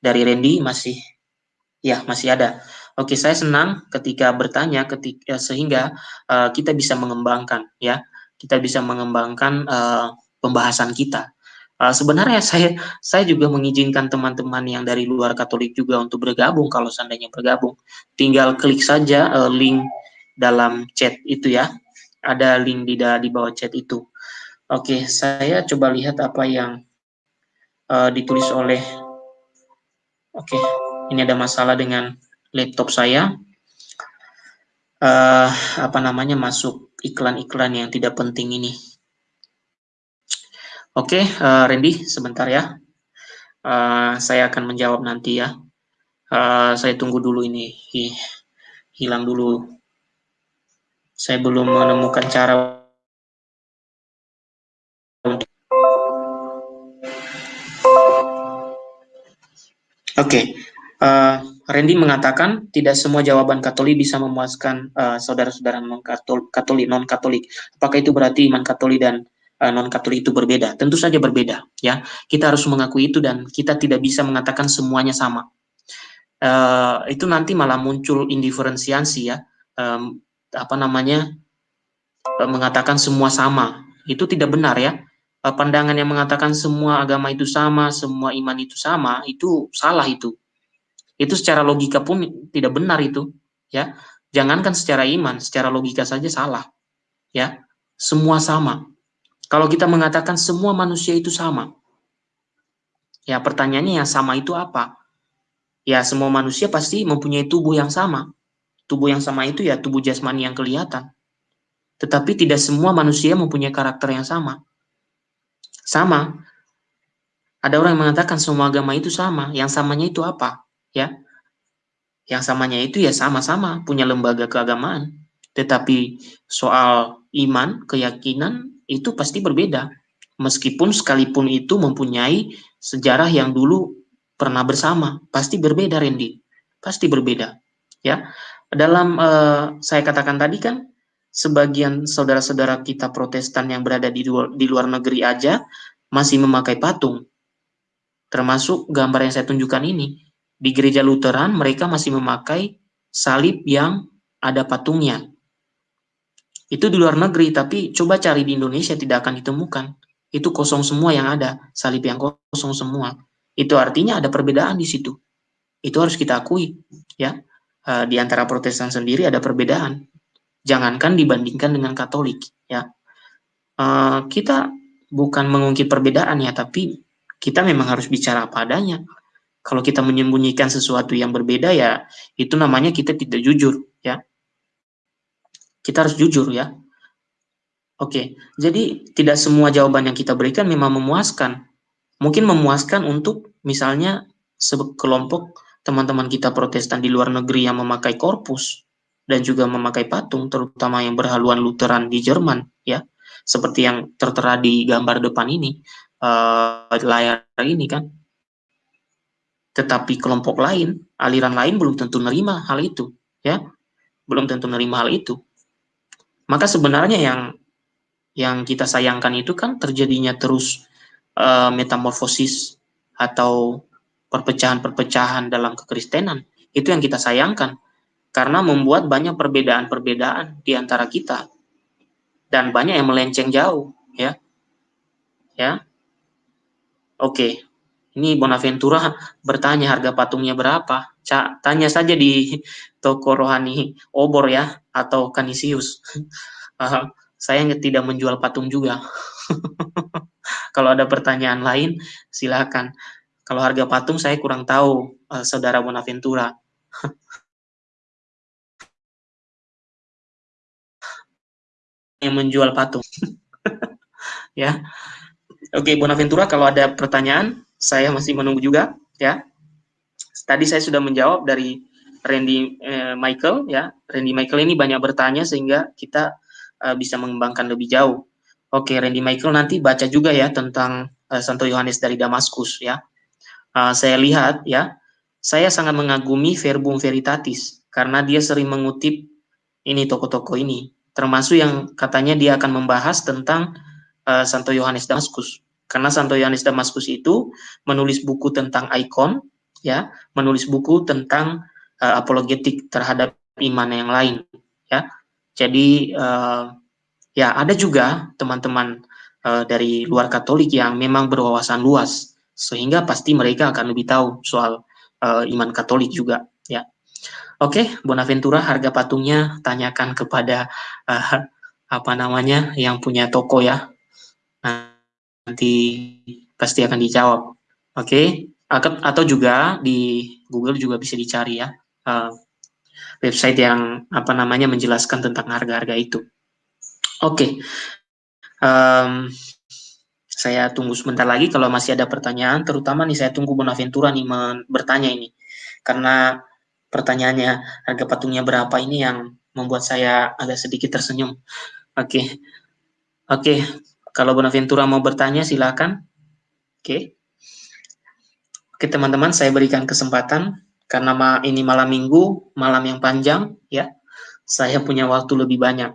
dari Randy masih ya masih ada. Oke, saya senang ketika bertanya ketika sehingga uh, kita bisa mengembangkan ya. Kita bisa mengembangkan uh, pembahasan kita. Uh, sebenarnya saya saya juga mengizinkan teman-teman yang dari luar Katolik juga untuk bergabung kalau seandainya bergabung. Tinggal klik saja uh, link dalam chat itu ya ada link di di bawah chat itu. Oke, saya coba lihat apa yang uh, ditulis oleh. Oke, ini ada masalah dengan laptop saya. Uh, apa namanya masuk iklan-iklan yang tidak penting ini. Oke, uh, Randy, sebentar ya. Uh, saya akan menjawab nanti ya. Uh, saya tunggu dulu ini, hilang dulu. Saya belum menemukan cara Oke, okay. uh, eh, Randy mengatakan tidak semua jawaban Katolik bisa memuaskan uh, saudara-saudara non Katolik, non Katolik. Apakah itu berarti iman Katolik dan uh, eh, non Katolik itu berbeda? Tentu saja berbeda, ya. Kita harus mengakui itu dan kita tidak bisa mengatakan semuanya sama. Uh, itu nanti malah muncul indiferensiasi ya, um, apa namanya uh, mengatakan semua sama. Itu tidak benar ya Eh, pandangan yang mengatakan semua agama itu sama, semua iman itu sama, itu salah itu. Itu secara logika pun tidak benar itu, ya. Jangankan secara iman, secara logika saja salah. Ya. Semua sama. Kalau kita mengatakan semua manusia itu sama, ya pertanyaannya yang sama itu apa? Ya semua manusia pasti mempunyai tubuh yang sama. Tubuh yang sama itu ya tubuh jasmani yang kelihatan. Tetapi tidak semua manusia mempunyai karakter yang sama sama. Ada orang yang mengatakan semua agama itu sama. Yang samanya itu apa? Ya. Yang samanya itu ya sama-sama punya lembaga keagamaan. Tetapi soal iman, keyakinan itu pasti berbeda. Meskipun sekalipun itu mempunyai sejarah yang dulu pernah bersama, pasti berbeda Randy. Pasti berbeda. Ya. Dalam uh, saya katakan tadi kan sebagian saudara-saudara kita Protestan yang berada di luar, di luar negeri aja masih memakai patung. Termasuk gambar yang saya tunjukkan ini. Di gereja Lutheran mereka masih memakai salib yang ada patungnya. Itu di luar negeri, tapi coba cari di Indonesia tidak akan ditemukan. Itu kosong semua yang ada, salib yang kosong semua. Itu artinya ada perbedaan di situ. Itu harus kita akui, ya. Eh, di antara Protestan sendiri ada perbedaan. Jangankan dibandingkan dengan Katolik ya. Uh, kita bukan mengungkit perbedaan ya tapi kita memang harus bicara apa adanya. Kalau kita menyembunyikan sesuatu yang berbeda ya itu namanya kita tidak jujur ya. Kita harus jujur ya. Oke jadi tidak semua jawaban yang kita berikan memang memuaskan. Mungkin memuaskan untuk misalnya sekelompok teman-teman kita protestan di luar negeri yang memakai korpus dan juga memakai patung, terutama yang berhaluan Lutheran di Jerman, ya, seperti yang tertera di gambar depan ini, uh, layar ini kan. Tetapi kelompok lain, aliran lain belum tentu menerima hal itu, ya, belum tentu menerima hal itu. Maka sebenarnya yang yang kita sayangkan itu kan terjadinya terus uh, metamorfosis atau perpecahan-perpecahan dalam kekristenan. Itu yang kita sayangkan. Karena membuat banyak perbedaan-perbedaan di antara kita. Dan banyak yang melenceng jauh ya. Ya. Oke. Ini Bonaventura *laughs* bertanya harga patungnya berapa? Cak, tanya saja di *laughs* toko rohani obor ya atau kanisius *laughs* saya tidak menjual patung juga. Kalau ada pertanyaan lain silakan kalau harga patung saya kurang tahu uh, saudara Bonaventura *laughs* yang menjual patung. *laughs* ya. Oke, Bonaventura kalau ada pertanyaan, saya masih menunggu juga, ya. Tadi saya sudah menjawab dari Randy eh, Michael, ya. Randy Michael ini banyak bertanya sehingga kita uh, bisa mengembangkan lebih jauh. Oke, Randy Michael nanti baca juga ya tentang uh, Santo Yohanes dari Damaskus, ya. Uh, saya lihat, ya, saya sangat mengagumi Verbum Veritatis karena dia sering mengutip ini toko-toko ini termasuk yang katanya dia akan membahas tentang uh, Santo Yohanes Damaskus. Karena Santo Yohanes Damaskus itu menulis buku tentang ikon, ya, menulis buku tentang uh, apologetik terhadap iman yang lain, ya. Jadi uh, ya ada juga teman-teman uh, dari luar Katolik yang memang berwawasan luas, sehingga pasti mereka akan lebih tahu soal uh, iman Katolik juga, ya. Oke, Bonaventura harga patungnya tanyakan kepada uh, apa namanya yang punya toko ya nanti pasti akan dijawab oke okay? atau juga di Google juga bisa dicari ya uh, website yang apa namanya menjelaskan tentang harga-harga itu oke okay. um, saya tunggu sebentar lagi kalau masih ada pertanyaan terutama nih saya tunggu Bonaventura nih bertanya ini karena pertanyaannya harga patungnya berapa ini yang membuat saya agak sedikit tersenyum oke okay. oke okay. kalau Bonaventura mau bertanya silakan oke okay. oke teman-teman saya berikan kesempatan karena ini malam minggu malam yang panjang ya saya punya waktu lebih banyak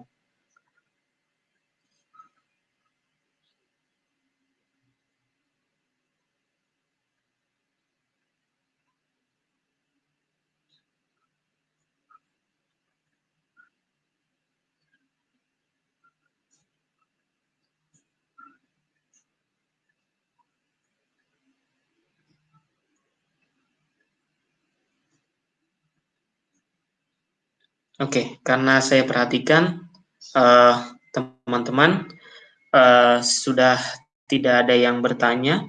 Oke, okay, karena saya perhatikan eh, teman-teman uh, uh, sudah tidak ada yang bertanya.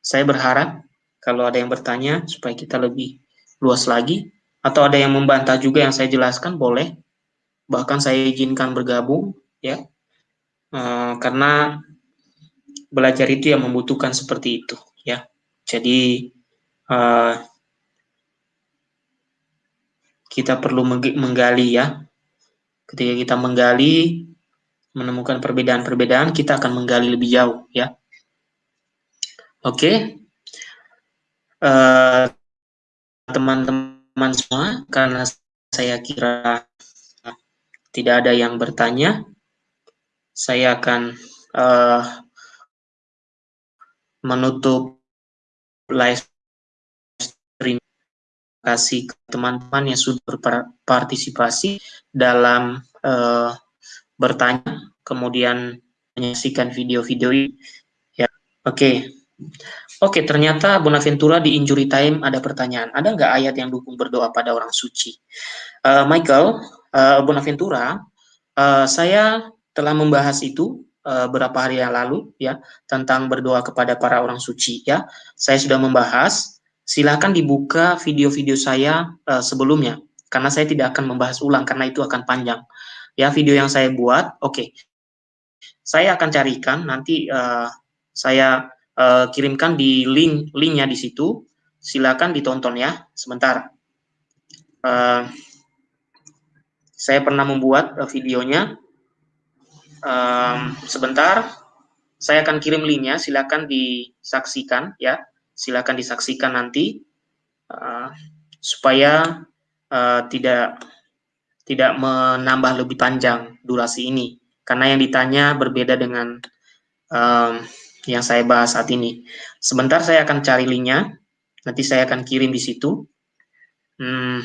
Saya berharap kalau ada yang bertanya supaya kita lebih luas lagi, atau ada yang membantah juga yang saya jelaskan boleh. Bahkan saya izinkan bergabung, ya, uh, karena belajar itu yang membutuhkan seperti itu, ya. Jadi uh, kita perlu menggali ya. Ketika kita menggali, menemukan perbedaan-perbedaan, kita akan menggali lebih jauh ya. Oke, okay. uh, eh, teman-teman semua, karena saya kira tidak ada yang bertanya, saya akan uh, menutup live kasih ke teman-teman yang sudah berpartisipasi dalam uh, bertanya, kemudian menyaksikan video-video ini. Ya, oke. Okay. Oke, ternyata Bonaventura di injury time ada pertanyaan. Ada nggak ayat yang dukung berdoa pada orang suci? Uh, Michael, uh, Bonaventura, uh, saya telah membahas itu uh, hari yang lalu ya tentang berdoa kepada para orang suci ya. Saya sudah membahas silahkan dibuka video-video saya uh, sebelumnya karena saya tidak akan membahas ulang karena itu akan panjang. Ya video yang saya buat oke. Okay. saya akan carikan nanti uh, saya uh, kirimkan di link linknya di situ. Silakan ditonton ya sebentar. Uh, saya pernah membuat uh, videonya. Um, sebentar. Saya akan kirim linknya silakan disaksikan ya silakan disaksikan nanti uh, supaya uh, tidak tidak menambah lebih panjang durasi ini karena yang ditanya berbeda dengan um, yang saya bahas saat ini. Sebentar saya akan cari linknya, nanti saya akan kirim di situ. Hmm,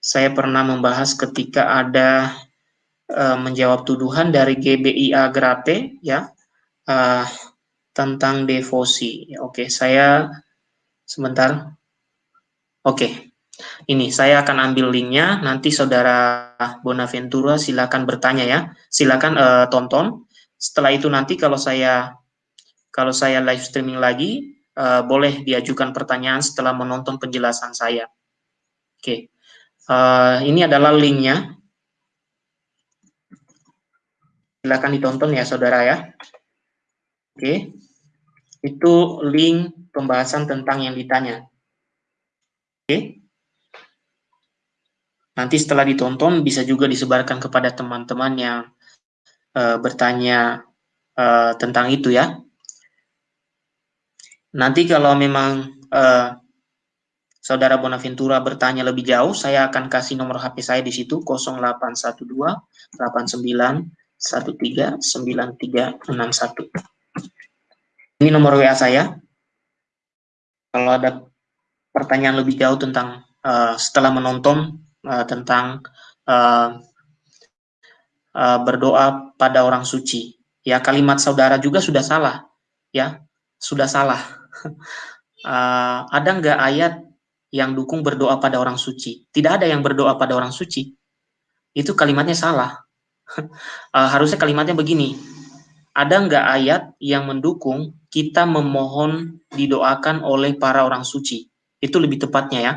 saya pernah membahas ketika ada uh, menjawab tuduhan dari GBIA Grate, ya. Uh, tentang devosi. Oke, saya sebentar. Oke, ini saya akan ambil linknya. Nanti saudara Bonaventura silakan bertanya ya. Silakan uh, tonton. Setelah itu nanti kalau saya kalau saya live streaming lagi, uh, boleh diajukan pertanyaan setelah menonton penjelasan saya. Oke, uh, ini adalah linknya. Silakan ditonton ya saudara ya. Oke itu link pembahasan tentang yang ditanya. Oke. Nanti setelah ditonton bisa juga disebarkan kepada teman-teman yang uh, bertanya uh, tentang itu ya. Nanti kalau memang uh, saudara Bonaventura bertanya lebih jauh, saya akan kasih nomor HP saya di situ 0812 89 13 9361. Ini nomor WA saya. Kalau ada pertanyaan lebih jauh tentang uh, setelah menonton uh, tentang uh, uh, berdoa pada orang suci, ya kalimat saudara juga sudah salah, ya sudah salah. uh, *laughs* ada nggak ayat yang dukung berdoa pada orang suci? Tidak ada yang berdoa pada orang suci. Itu kalimatnya salah. uh, *laughs* harusnya kalimatnya begini. Ada nggak ayat yang mendukung kita memohon didoakan oleh para orang suci? Itu lebih tepatnya ya.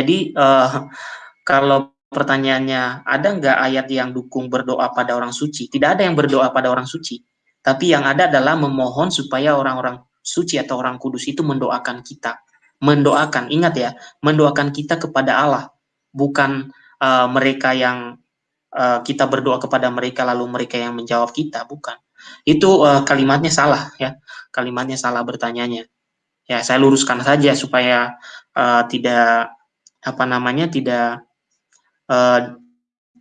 Jadi uh, *laughs* kalau pertanyaannya ada nggak ayat yang dukung berdoa pada orang suci? Tidak ada yang berdoa pada orang suci. Tapi yang ada adalah memohon supaya orang-orang suci atau orang kudus itu mendoakan kita. Mendoakan, ingat ya, mendoakan kita kepada Allah. Bukan uh, mereka yang uh, kita berdoa kepada mereka lalu mereka yang menjawab kita, bukan. Itu uh, kalimatnya salah ya. Kalimatnya salah bertanyanya. Ya, saya luruskan saja supaya uh, tidak apa namanya tidak uh,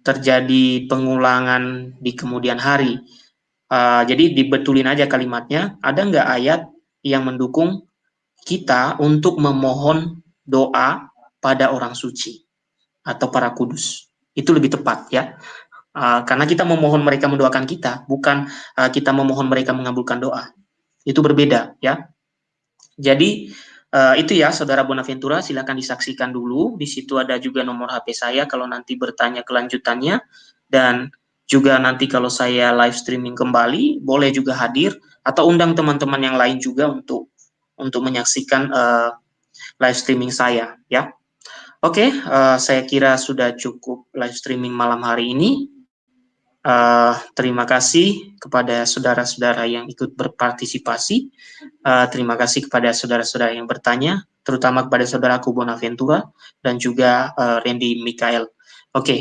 terjadi pengulangan di kemudian hari. Uh, jadi dibetulin aja kalimatnya. Ada nggak ayat yang mendukung kita untuk memohon doa pada orang suci atau para kudus? Itu lebih tepat ya. Uh, karena kita memohon mereka mendoakan kita, bukan uh, kita memohon mereka mengabulkan doa. Itu berbeda ya. Jadi uh, itu ya Saudara Bonaventura, silakan disaksikan dulu. Di situ ada juga nomor HP saya kalau nanti bertanya kelanjutannya dan juga nanti kalau saya live streaming kembali boleh juga hadir atau undang teman-teman yang lain juga untuk untuk menyaksikan uh, live streaming saya ya. Oke, okay, uh, saya kira sudah cukup live streaming malam hari ini. Uh, terima kasih kepada saudara-saudara yang ikut berpartisipasi. Uh, terima kasih kepada saudara-saudara yang bertanya, terutama kepada saudaraku Bonaventura dan juga uh, Randy Mikael. Oke, okay.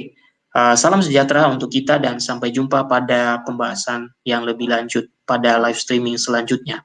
uh, salam sejahtera untuk kita dan sampai jumpa pada pembahasan yang lebih lanjut pada live streaming selanjutnya.